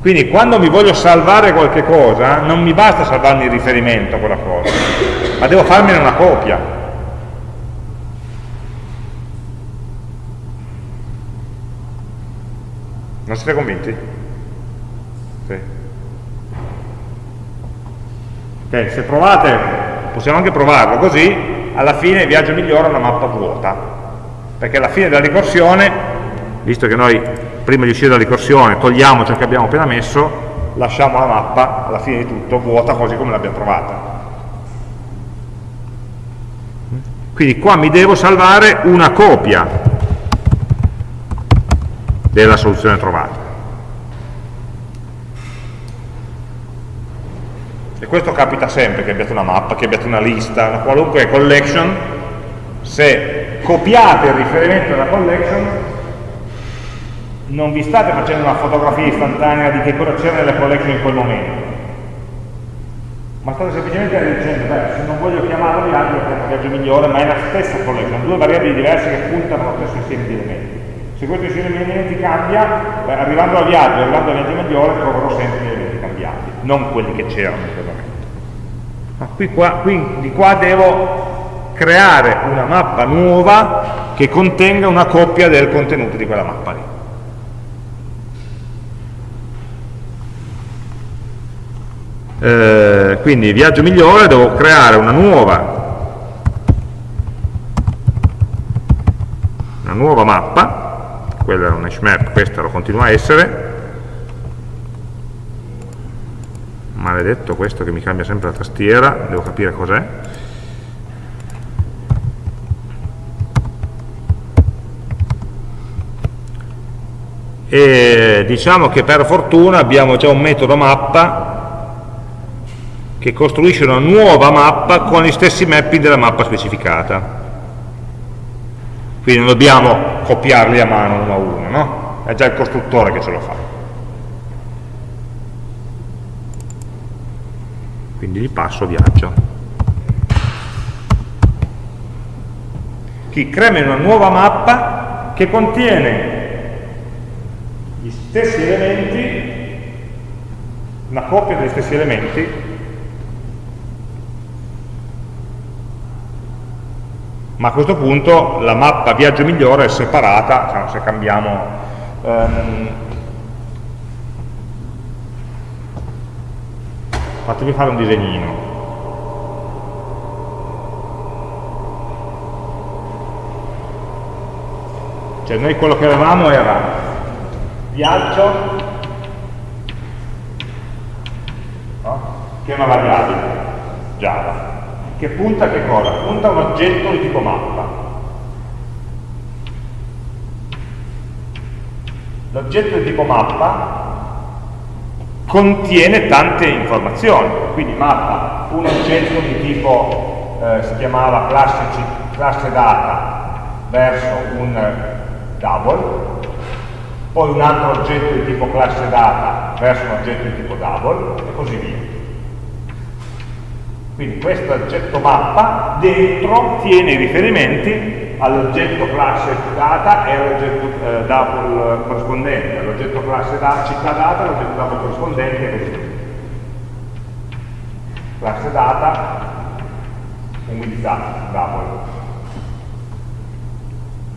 Quindi quando mi voglio salvare qualche cosa, non mi basta salvarmi il riferimento a quella cosa, ma devo farmene una copia. Non siete convinti? Sì. Ok, se provate, possiamo anche provarlo così, alla fine il viaggio migliore è una mappa vuota, perché alla fine della ricorsione, visto che noi prima di uscire dalla ricorsione togliamo ciò che abbiamo appena messo, lasciamo la mappa alla fine di tutto vuota così come l'abbiamo trovata. Quindi qua mi devo salvare una copia della soluzione trovata. E questo capita sempre che abbiate una mappa, che abbiate una lista, una qualunque collection, se copiate il riferimento della collection, non vi state facendo una fotografia istantanea di che cosa c'era nella collection in quel momento, ma state semplicemente dicendo, beh, se non voglio chiamarlo viaggio, lo chiamo viaggio migliore, ma è la stessa collection, due variabili diverse che puntano allo stesso insieme di elementi. Se questo insieme di elementi cambia, beh, arrivando al viaggio, arrivando al viaggio migliore, troverò sempre gli elementi cambiati, non quelli che c'erano in quel momento. Ma qui, qua, qui, di qua devo creare una mappa nuova che contenga una coppia del contenuto di quella mappa lì. eh, quindi viaggio migliore devo creare una nuova una nuova mappa. Quella è una hash map, questa lo continua a essere. Maledetto questo che mi cambia sempre la tastiera devo capire cos'è. E diciamo che per fortuna abbiamo già un metodo mappa che costruisce una nuova mappa con gli stessi mapping della mappa specificata. Quindi non dobbiamo copiarli a mano uno a uno no? è già il costruttore che ce lo fa. Quindi gli passo viaggio chi crea una nuova mappa che contiene stessi elementi, una coppia degli stessi elementi, ma a questo punto la mappa viaggio migliore è separata, cioè se cambiamo um, fatemi fare un disegnino. Cioè noi quello che avevamo era viaggio che è una variabile Java che punta a che cosa? punta a un oggetto di tipo mappa l'oggetto di tipo mappa contiene tante informazioni quindi mappa un oggetto di tipo eh, si chiamava classe, classe data verso un double poi un altro oggetto di tipo classe data verso un oggetto di tipo double e così via. Quindi questo oggetto mappa dentro tiene i riferimenti all'oggetto classe data e all'oggetto eh, double corrispondente, all'oggetto classe da, città data e all'oggetto double corrispondente e così via. Classe data, umidità, double.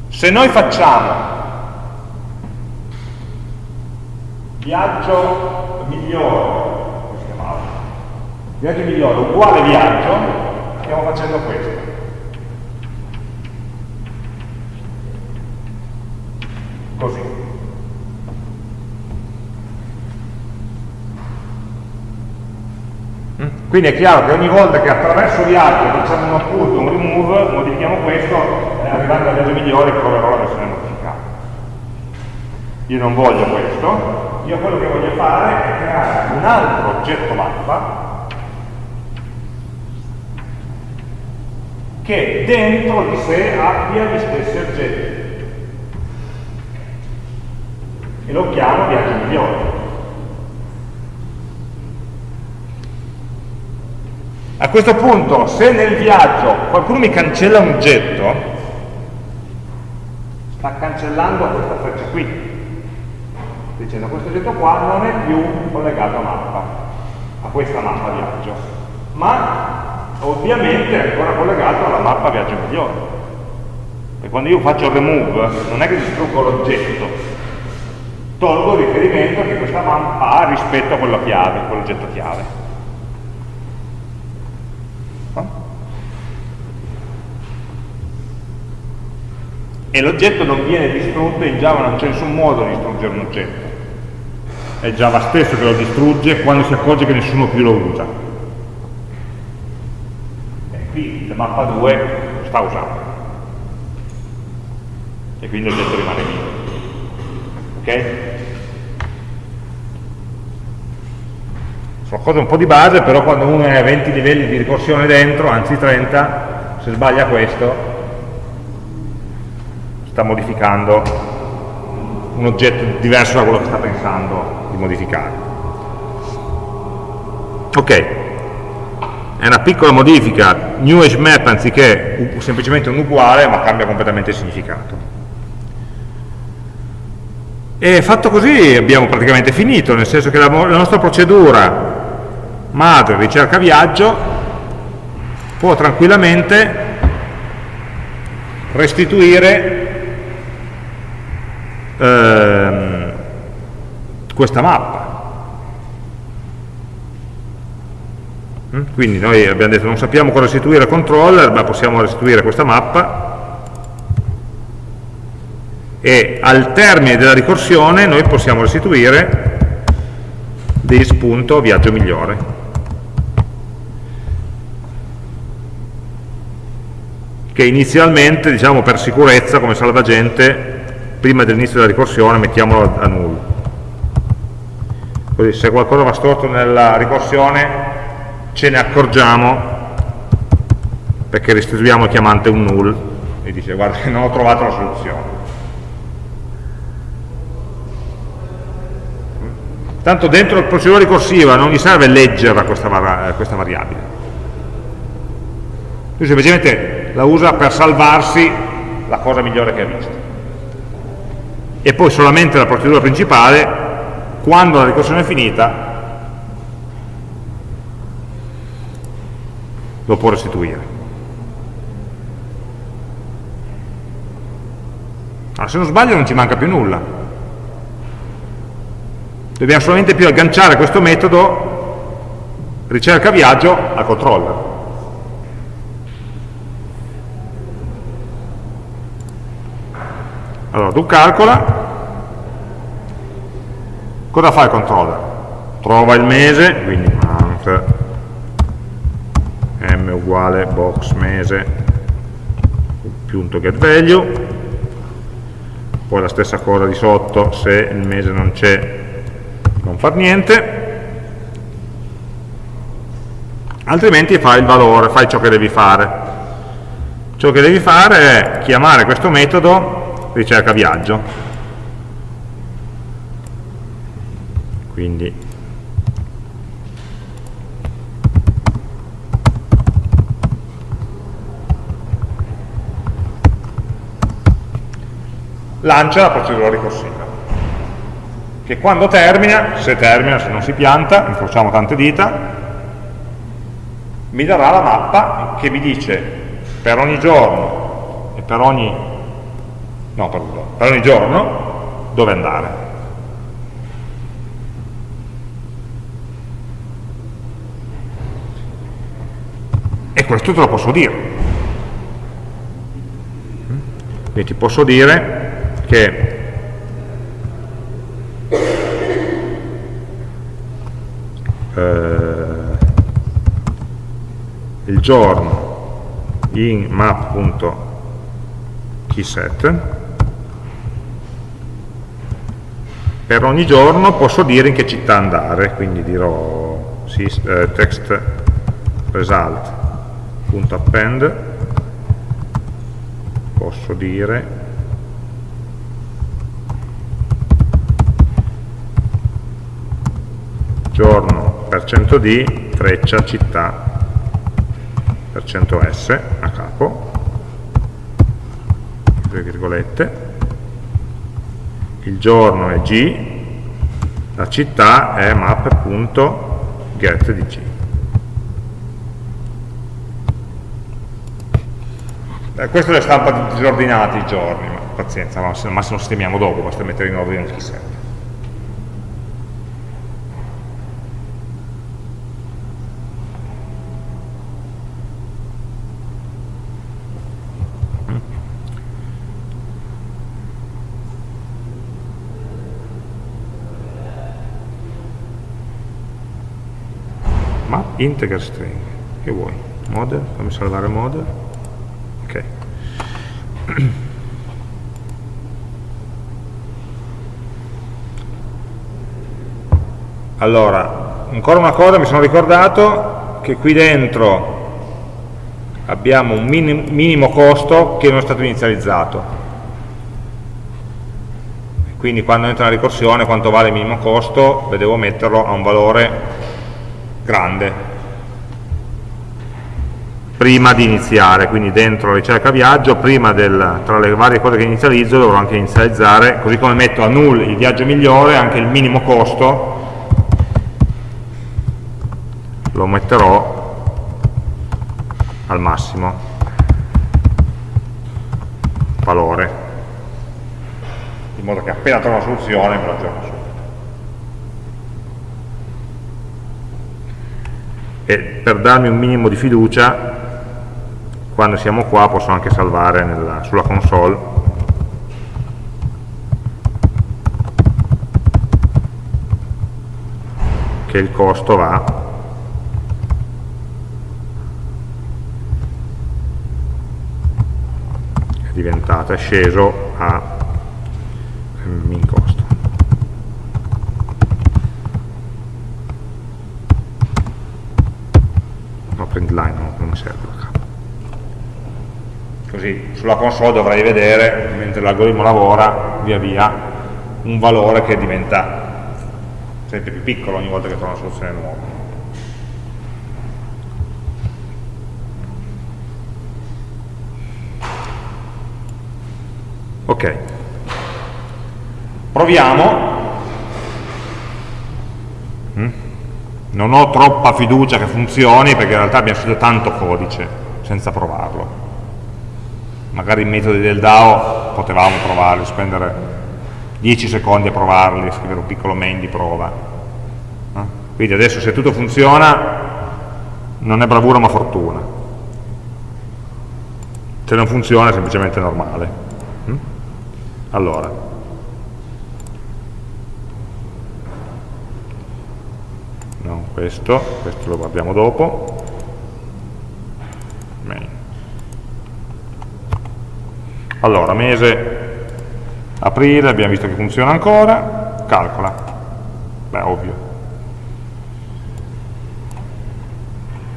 Se noi facciamo viaggio migliore? Viaggio migliore uguale viaggio, stiamo facendo questo. Così. Mm? Quindi è chiaro che ogni volta che attraverso viaggio facciamo un appunto, un remove, modifichiamo questo, eh, arrivando al viaggio migliore troverò la versione modificata. Io non voglio questo, io quello che voglio fare è creare un altro oggetto mappa che dentro di sé abbia gli stessi oggetti. E lo chiamo viaggio migliore a questo punto se nel viaggio qualcuno mi cancella un oggetto sta cancellando questa freccia qui dicendo questo oggetto qua non è più collegato a mappa, a questa mappa viaggio, ma ovviamente è ancora collegato alla mappa viaggio migliore. E quando io faccio remove non è che distruggo l'oggetto, tolgo il riferimento che questa mappa ha rispetto a quella chiave, quell'oggetto chiave. e l'oggetto non viene distrutto, in Java non c'è nessun modo di distruggere un oggetto è Java stesso che lo distrugge quando si accorge che nessuno più lo usa. Qui la mappa 2 lo sta usando. E quindi l'oggetto rimane vivo. Ok? Sono cose un po' di base, però quando uno è a 20 livelli di ricorsione dentro, anzi 30, se sbaglia questo, sta modificando un oggetto diverso da quello che sta pensando di modificare. Ok, è una piccola modifica, new hash map anziché semplicemente un uguale, ma cambia completamente il significato. E fatto così abbiamo praticamente finito, nel senso che la, la nostra procedura madre ricerca viaggio può tranquillamente restituire ehm, questa mappa. Quindi noi abbiamo detto non sappiamo cosa restituire al controller, ma possiamo restituire questa mappa. E al termine della ricorsione noi possiamo restituire this.viaggio migliore. Che inizialmente, diciamo per sicurezza, come salvagente, prima dell'inizio della ricorsione mettiamolo a null. Così se qualcosa va storto nella ricorsione ce ne accorgiamo perché restituiamo il chiamante un null e dice guarda non ho trovato la soluzione. Tanto dentro il procedura ricorsiva non gli serve leggerla questa, questa variabile. Lui semplicemente la usa per salvarsi la cosa migliore che ha visto. E poi solamente la procedura principale, quando la ricorsione è finita, lo può restituire. Allora, se non sbaglio non ci manca più nulla dobbiamo solamente più agganciare questo metodo ricerca viaggio al controller allora tu calcola cosa fa il controller? trova il mese quindi month m uguale box mese punto get value. Poi la stessa cosa di sotto se il mese non c'è non far niente. Altrimenti fai il valore, fai ciò che devi fare. Ciò che devi fare è chiamare questo metodo ricerca viaggio. Quindi lancia la procedura ricorsiva che quando termina, se termina, se non si pianta, incrociamo tante dita, mi darà la mappa che mi dice per ogni giorno e per ogni, no, per, per ogni giorno dove andare. E questo te lo posso dire. Quindi ti posso dire che eh, il giorno in map.keyset per ogni giorno posso dire in che città andare quindi dirò sì, eh, text result.append posso dire giorno %d, freccia, città, %s a capo, due virgolette, il giorno è g, la città è map.get di g. Eh, questa è la stampa disordinati i giorni, ma pazienza, ma se, massimo sistemiamo dopo, basta mettere in ordine il chissà. Integer string che vuoi? model, fammi salvare model ok. Allora ancora una cosa mi sono ricordato che qui dentro abbiamo un minimo costo che non è stato inizializzato. Quindi quando entra la ricorsione quanto vale il minimo costo devo metterlo a un valore grande prima di iniziare, quindi dentro la ricerca viaggio, prima del, tra le varie cose che inizializzo dovrò anche inizializzare, così come metto a null il viaggio migliore, anche il minimo costo. Lo metterò al massimo. Valore, in modo che appena trovo una soluzione me la aggiorno su. E per darmi un minimo di fiducia quando siamo qua posso anche salvare nella, sulla console. Che il costo va. È diventato, è sceso a min costo no print line non mi serve così sulla console dovrei vedere mentre l'algoritmo lavora via via un valore che diventa sempre più piccolo ogni volta che trovo una soluzione nuova. Ok, proviamo. Mm? Non ho troppa fiducia che funzioni perché in realtà abbiamo scritto tanto codice senza provarlo. Magari i metodi del DAO potevamo provarli, spendere 10 secondi a provarli, scrivere un piccolo main di prova. Eh? Quindi adesso se tutto funziona non è bravura ma fortuna. Se non funziona è semplicemente normale. Mm? Allora, no, questo, questo lo guardiamo dopo. Allora, mese aprile, abbiamo visto che funziona ancora, calcola, beh ovvio.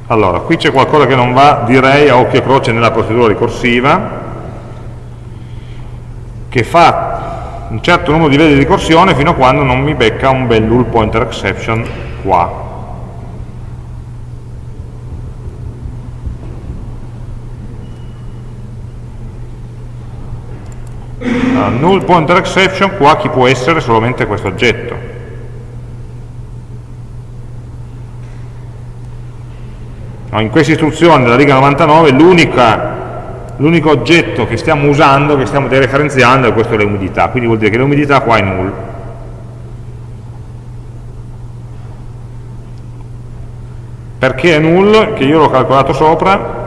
Allora, qui c'è qualcosa che non va, direi a occhio e croce nella procedura ricorsiva, che fa un certo numero di livelli di ricorsione fino a quando non mi becca un bel null pointer exception qua. Allora, null pointer exception qua chi può essere solamente questo oggetto. In questa istruzione della riga 99 l'unico oggetto che stiamo usando, che stiamo dereferenziando è questo l'umidità, quindi vuol dire che l'umidità qua è null. Perché è null? Che io l'ho calcolato sopra,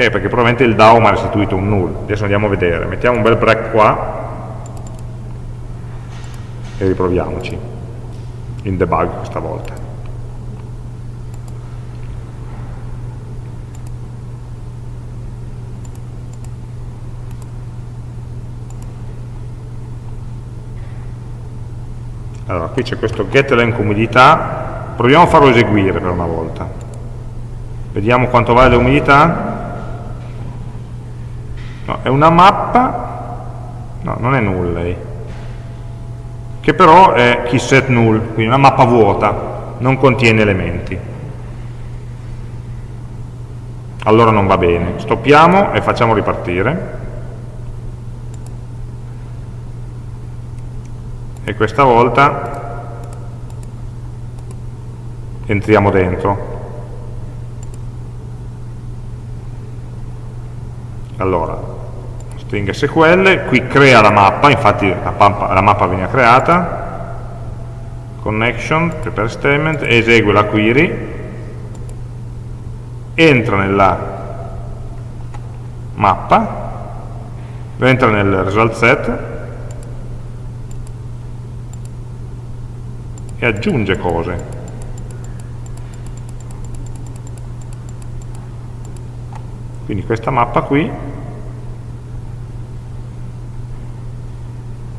eh, perché probabilmente il DAO mi ha restituito un null. Adesso andiamo a vedere. Mettiamo un bel break qua e riproviamoci. In debug questa volta. Allora, qui c'è questo get elenc umidità, proviamo a farlo eseguire per una volta. Vediamo quanto vale l'umidità. No, è una mappa, no, non è null lei, che però è keyset null, quindi una mappa vuota, non contiene elementi. Allora non va bene. Stoppiamo e facciamo ripartire. E questa volta entriamo dentro. Allora, string SQL, qui crea la mappa, infatti la mappa, la mappa viene creata, connection, prepare statement, esegue la query, entra nella mappa, entra nel result set. E aggiunge cose. Quindi questa mappa qui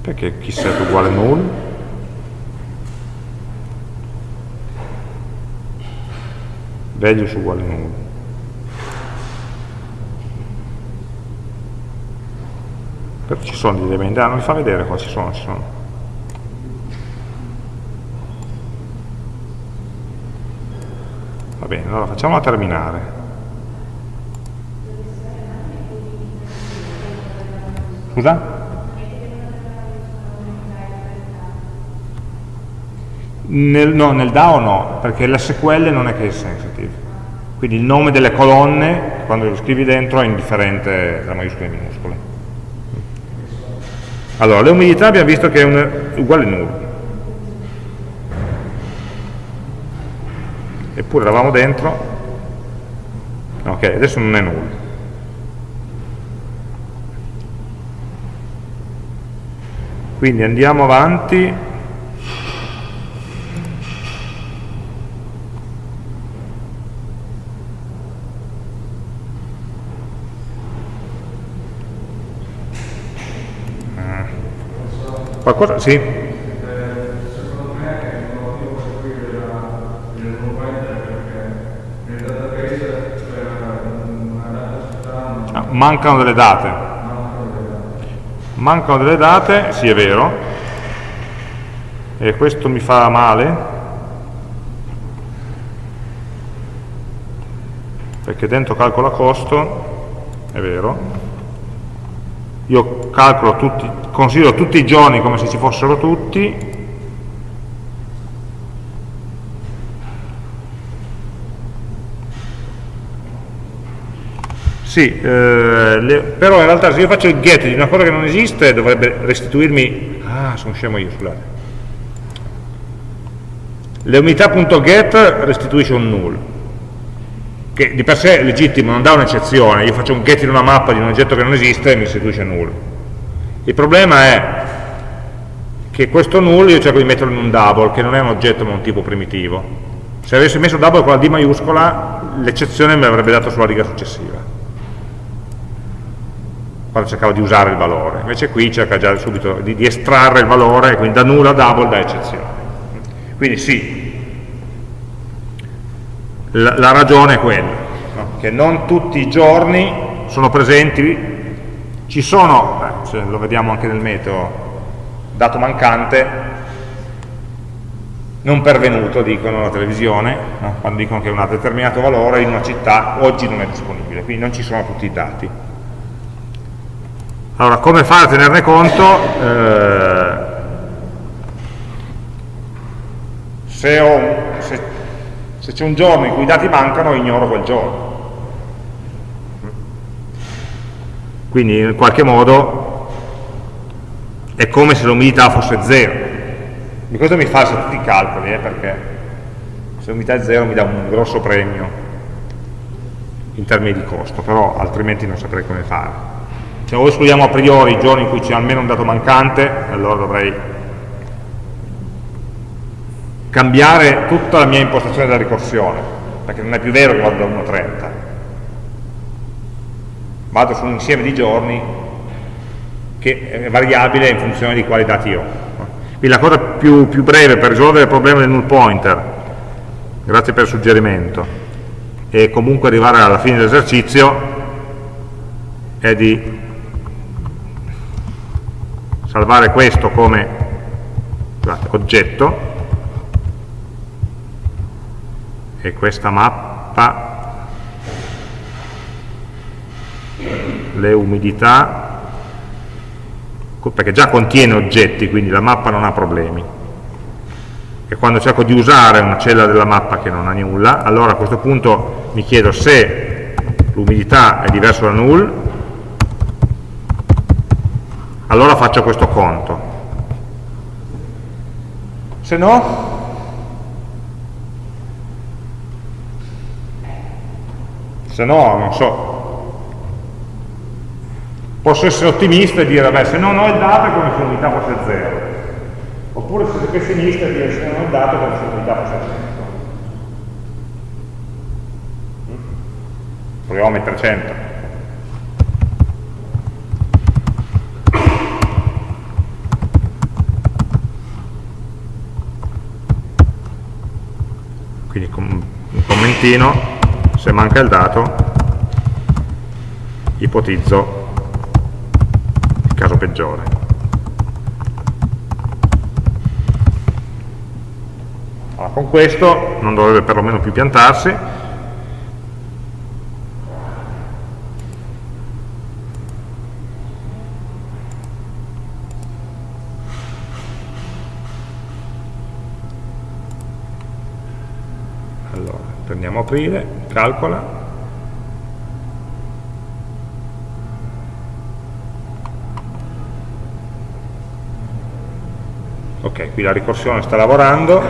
perché chi set uguale null values uguale null però ci sono degli elementi, ah non li fa vedere qua, ci sono, ci sono. Va bene, allora facciamola terminare. Scusa? Nel, no, nel DAO no, perché l'SQL non è case sensitive. Quindi il nome delle colonne, quando lo scrivi dentro, è indifferente tra maiuscole e minuscole. Allora, le umidità abbiamo visto che è un, uguale null. Eppure eravamo dentro. Ok, adesso non è null. Quindi andiamo avanti Qualcosa? Sì? Ah, mancano delle date. Mancano delle date, sì è vero, e questo mi fa male, perché dentro calcola costo, è vero, io calcolo tutti, considero tutti i giorni come se ci fossero tutti, Sì, eh, le, però in realtà se io faccio il get di una cosa che non esiste dovrebbe restituirmi... Ah, sono scemo io, scusate. Le unità.get restituisce un null che di per sé è legittimo, non dà un'eccezione, io faccio un get in una mappa di un oggetto che non esiste e mi restituisce null. Il problema è che questo null io cerco di metterlo in un double, che non è un oggetto ma un tipo primitivo. Se avessi messo double con la D maiuscola, l'eccezione me l'avrebbe dato sulla riga successiva quando cercavo di usare il valore invece qui cerca già subito di, di estrarre il valore quindi da null a double da eccezione quindi sì la, la ragione è quella, no? che non tutti i giorni sono presenti, ci sono, beh, lo vediamo anche nel metodo, dato mancante, non pervenuto, dicono la televisione, no? quando dicono che un determinato valore in una città oggi non è disponibile, quindi non ci sono tutti i dati. Allora, come fare a tenerne conto? Eh, se, ho, se c'è un giorno in cui i dati mancano, ignoro quel giorno. Quindi in qualche modo è come se l'umidità fosse zero. Di questo mi falsa tutti i calcoli, eh, perché se l'umidità è zero mi dà un grosso premio in termini di costo, però altrimenti non saprei come fare. Se o escludiamo a priori i giorni in cui c'è almeno un dato mancante, allora dovrei cambiare tutta la mia impostazione della ricorsione, perché non è più vero che vado da 1 a 30. Vado su un insieme di giorni che è variabile in funzione di quali dati ho. Quindi la cosa più, più breve per risolvere il problema del null pointer, grazie per il suggerimento, e comunque arrivare alla fine dell'esercizio è di salvare questo come oggetto e questa mappa le umidità perché già contiene oggetti quindi la mappa non ha problemi. E quando cerco di usare una cella della mappa che non ha nulla allora a questo punto mi chiedo se l'umidità è diversa da null allora faccio questo conto. Se no se no non so. Posso essere ottimista e dire vabbè se non ho il dato è come se l'unità fosse 0 oppure sono pessimista e dire se non ho il dato è come se l'unità fosse 100 proviamo a mettere 100 quindi un commentino se manca il dato ipotizzo il caso peggiore. Allora, con questo non dovrebbe perlomeno più piantarsi. Allora prendiamo aprile calcola ok, qui la ricorsione sta lavorando.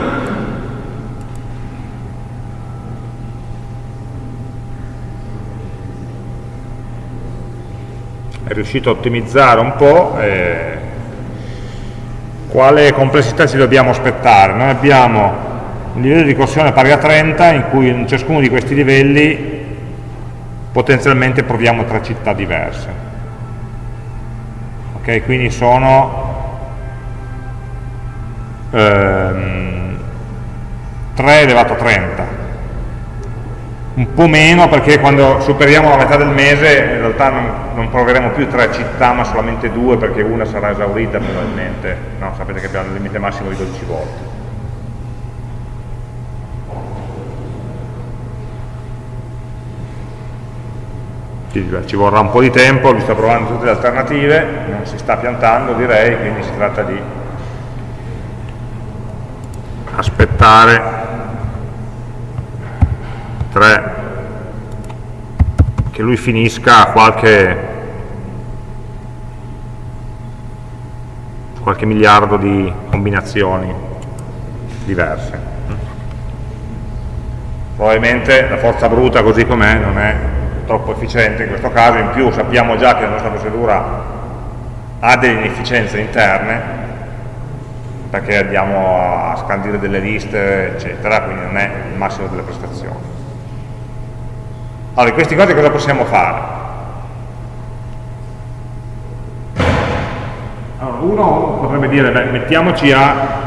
È riuscito a ottimizzare un po' eh, quale complessità ci dobbiamo aspettare noi abbiamo un livello di ricorsione pari a 30 in cui in ciascuno di questi livelli potenzialmente proviamo tre città diverse. Ok quindi sono ehm, 3 elevato a 30 un po' meno perché quando superiamo la metà del mese in realtà non, non proveremo più tre città ma solamente due perché una sarà esaurita probabilmente. No, sapete che abbiamo il limite massimo di 12 volte ci vorrà un po' di tempo, vi sto provando tutte le alternative, non si sta piantando direi, quindi si tratta di aspettare 3 che lui finisca qualche qualche miliardo di combinazioni diverse. Probabilmente la forza bruta così com'è non è troppo efficiente in questo caso, in più sappiamo già che la nostra procedura ha delle inefficienze interne, perché andiamo a scandire delle liste, eccetera, quindi non è il massimo delle prestazioni. Allora, di questi cose cosa possiamo fare? Allora, uno potrebbe dire, beh, mettiamoci a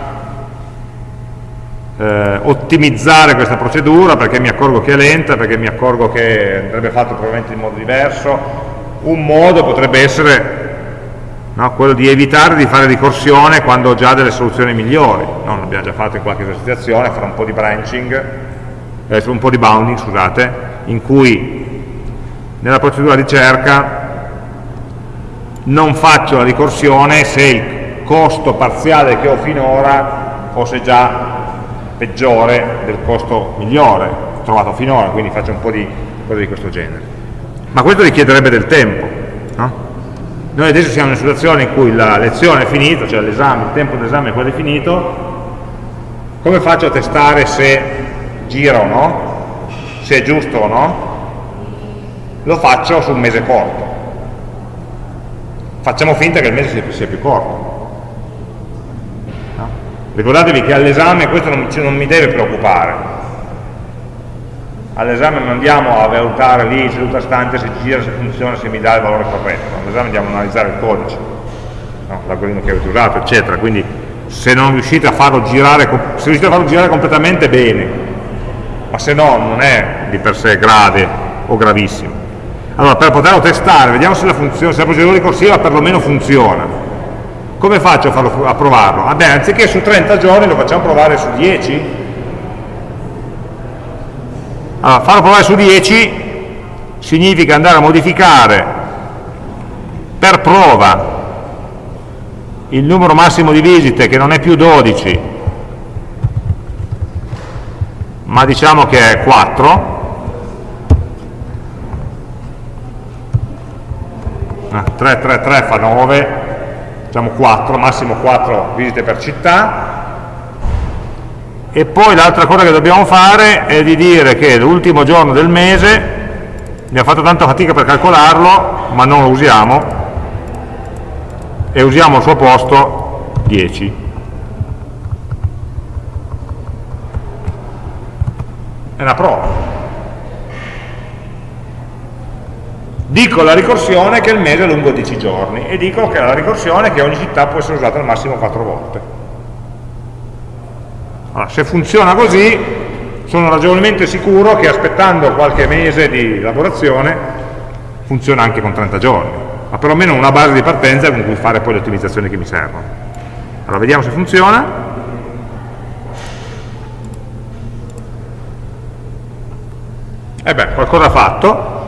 eh, ottimizzare questa procedura perché mi accorgo che è lenta, perché mi accorgo che andrebbe fatto probabilmente in modo diverso. Un modo potrebbe essere no, quello di evitare di fare ricorsione quando ho già delle soluzioni migliori. No, l'abbiamo già fatto in qualche esercitazione, fare un po' di branching, eh, un po' di bounding, scusate, in cui nella procedura di cerca non faccio la ricorsione se il costo parziale che ho finora fosse già peggiore del costo migliore trovato finora, quindi faccio un po' di cose di questo genere. Ma questo richiederebbe del tempo. No? Noi adesso siamo in una situazione in cui la lezione è finita, cioè l'esame, il tempo d'esame è quasi finito, come faccio a testare se gira o no? Se è giusto o no? Lo faccio su un mese corto. Facciamo finta che il mese sia più corto Ricordatevi che all'esame questo non, non mi deve preoccupare. All'esame non andiamo a valutare lì seduta stante se gira, se funziona, se mi dà il valore corretto. All'esame andiamo a analizzare il codice, no? l'algoritmo che avete usato, eccetera. Quindi se non riuscite a farlo girare, se riuscite a farlo girare completamente bene, ma se no non è di per sé grave o gravissimo. Allora per poterlo testare, vediamo se la, se la procedura ricorsiva perlomeno funziona come faccio a, farlo, a provarlo? Vabbè, anziché su 30 giorni lo facciamo provare su 10? Allora, farlo provare su 10 significa andare a modificare per prova il numero massimo di visite che non è più 12 ma diciamo che è 4 3, 3, 3 fa 9 facciamo 4, massimo 4 visite per città, e poi l'altra cosa che dobbiamo fare è di dire che l'ultimo giorno del mese, abbiamo fatto tanta fatica per calcolarlo, ma non lo usiamo, e usiamo al suo posto 10. È una prova. Dico la ricorsione che il mese è lungo 10 giorni e dico che la ricorsione che ogni città può essere usata al massimo 4 volte. Allora, se funziona così, sono ragionevolmente sicuro che aspettando qualche mese di lavorazione funziona anche con 30 giorni, ma perlomeno una base di partenza con cui fare poi le ottimizzazioni che mi servono. Allora, vediamo se funziona. E beh, qualcosa ha fatto,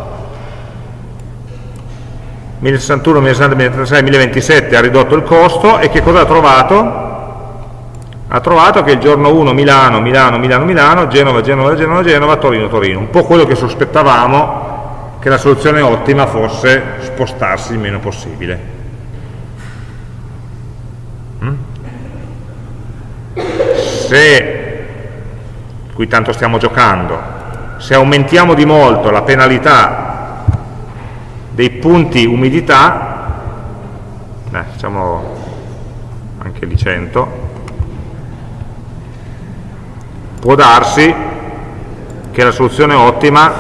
1061, 1060, 1036, 1027 ha ridotto il costo e che cosa ha trovato? Ha trovato che il giorno 1 Milano, Milano, Milano, Milano, Genova, Genova, Genova, Genova, Torino, Torino. Un po' quello che sospettavamo che la soluzione ottima fosse spostarsi il meno possibile. Mm? Se, qui tanto stiamo giocando, se aumentiamo di molto la penalità dei punti umidità, eh, facciamo anche di 100, può darsi che la soluzione ottima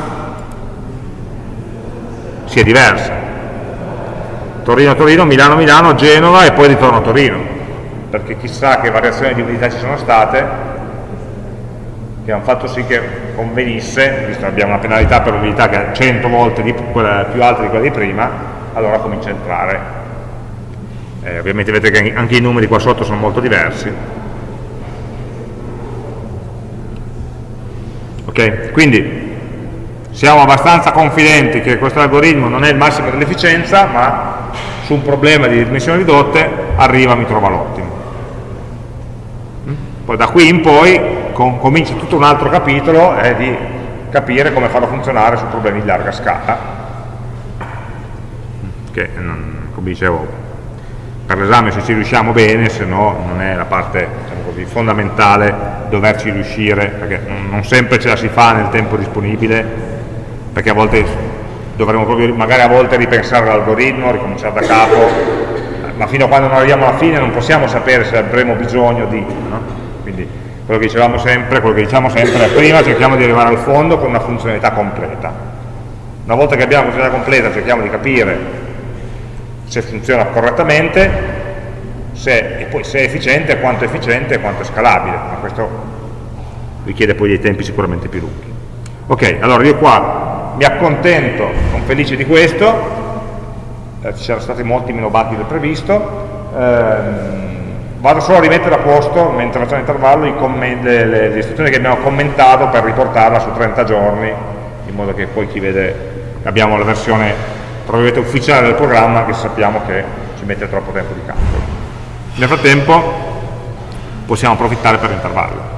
sia diversa. Torino-Torino, Milano-Milano, Genova e poi ritorno a Torino. perché chissà che variazioni di umidità ci sono state, che hanno fatto sì che convenisse, visto che abbiamo una penalità per l'umidità che è 100 volte quella, più alta di quella di prima, allora comincia a entrare. Eh, ovviamente vedete che anche i numeri qua sotto sono molto diversi. Ok? Quindi siamo abbastanza confidenti che questo algoritmo non è il massimo dell'efficienza, ma su un problema di dimensioni ridotte arriva mi trova l'ottimo. Poi da qui in poi com comincia tutto un altro capitolo è di capire come farlo funzionare su problemi di larga scala che non, come dicevo per l'esame se ci riusciamo bene se no non è la parte diciamo così, fondamentale doverci riuscire perché non, non sempre ce la si fa nel tempo disponibile perché a volte dovremo proprio magari a volte ripensare l'algoritmo, ricominciare da capo ma fino a quando non arriviamo alla fine non possiamo sapere se avremo bisogno di no? Quello che dicevamo sempre, quello che diciamo sempre prima cerchiamo di arrivare al fondo con una funzionalità completa. Una volta che abbiamo una funzionalità completa cerchiamo di capire se funziona correttamente se, e poi se è efficiente, quanto è efficiente e quanto è scalabile, ma questo richiede poi dei tempi sicuramente più lunghi. Ok, allora io qua mi accontento, sono felice di questo, eh, ci sono stati molti meno batti del previsto, ehm, vado solo a rimettere a posto, mentre facciamo l'intervallo, le, le, le, istruzioni che abbiamo commentato per riportarla su 30 giorni, in modo che poi chi vede, abbiamo la versione probabilmente ufficiale del programma, che sappiamo che ci mette troppo tempo di calcolo. Nel frattempo possiamo approfittare per l'intervallo.